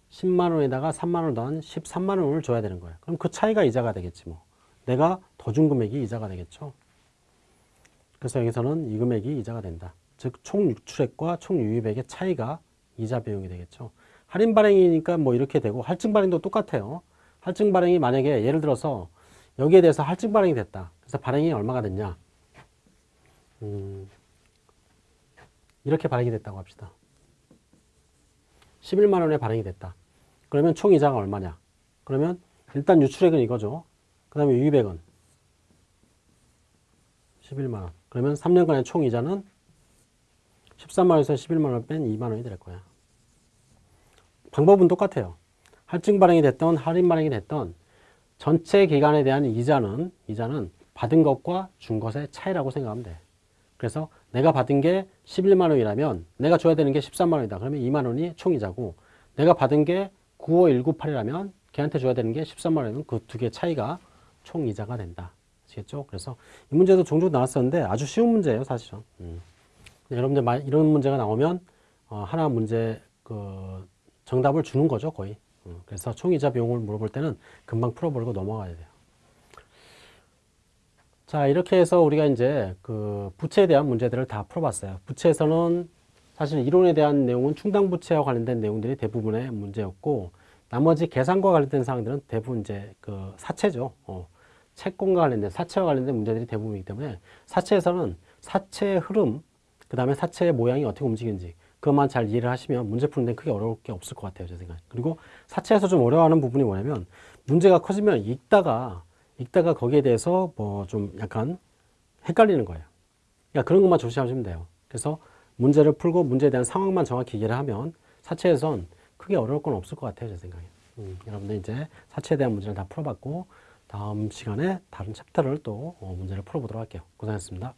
10만 원에다가 3만 원 더한 13만 원을 줘야 되는 거예요. 그럼 그 차이가 이자가 되겠지 뭐. 내가 더 준 금액이 이자가 되겠죠. 그래서 여기서는 이 금액이 이자가 된다. 즉, 총 유출액과 총 유입액의 차이가 이자 비용이 되겠죠. 할인 발행이니까 뭐 이렇게 되고, 할증 발행도 똑같아요. 할증 발행이 만약에 예를 들어서 여기에 대해서 할증 발행이 됐다. 그래서 발행이 얼마가 됐냐? 음, 이렇게 발행이 됐다고 합시다. 11만 원에 발행이 됐다. 그러면 총 이자가 얼마냐? 그러면 일단 유출액은 이거죠. 그 다음에 유입액은 11만 원. 그러면 3년간의 총 이자는 13만 원에서 11만 원 뺀 2만 원이 될 거야. 방법은 똑같아요. 할증 발행이 됐던 할인 발행이 됐던 전체 기간에 대한 이자는 이자는 받은 것과 준 것의 차이라고 생각하면 돼. 그래서 내가 받은 게 11만 원이라면 내가 줘야 되는 게 13만 원이다. 그러면 2만 원이 총 이자고 내가 받은 게 95198이라면 걔한테 줘야 되는 게 13만 원이면 그 두개 차이가 총 이자가 된다. 아시겠죠? 그래서 이 문제도 종종 나왔었는데 아주 쉬운 문제예요, 사실은. 음. 여러분들 마- 이런 문제가 나오면 어, 하나 문제 그 정답을 주는 거죠, 거의. 음, 그래서 총 이자 비용을 물어볼 때는 금방 풀어버리고 넘어가야 돼요. 자, 이렇게 해서 우리가 이제 그 부채에 대한 문제들을 다 풀어봤어요. 부채에서는 사실 이론에 대한 내용은 충당 부채와 관련된 내용들이 대부분의 문제였고, 나머지 계산과 관련된 사항들은 대부분 이제 그 사채죠. 어, 채권과 관련된 사채와 관련된 문제들이 대부분이기 때문에 사채에서는 사채의 흐름, 그 다음에 사채의 모양이 어떻게 움직이는지 그것만 잘 이해를 하시면 문제 푸는 데 크게 어려울 게 없을 것 같아요. 제 생각에. 그리고 사채에서 좀 어려워하는 부분이 뭐냐면 문제가 커지면 읽다가 읽다가 거기에 대해서 뭐 좀 약간 헷갈리는 거예요. 그러니까 그런 것만 조심하시면 돼요. 그래서 문제를 풀고 문제에 대한 상황만 정확히 이해를 하면 사채에선 크게 어려울 건 없을 것 같아요. 제 생각에. 음, 여러분들 이제 사채에 대한 문제를 다 풀어봤고 다음 시간에 다른 챕터를 또 어, 문제를 풀어보도록 할게요. 고생하셨습니다.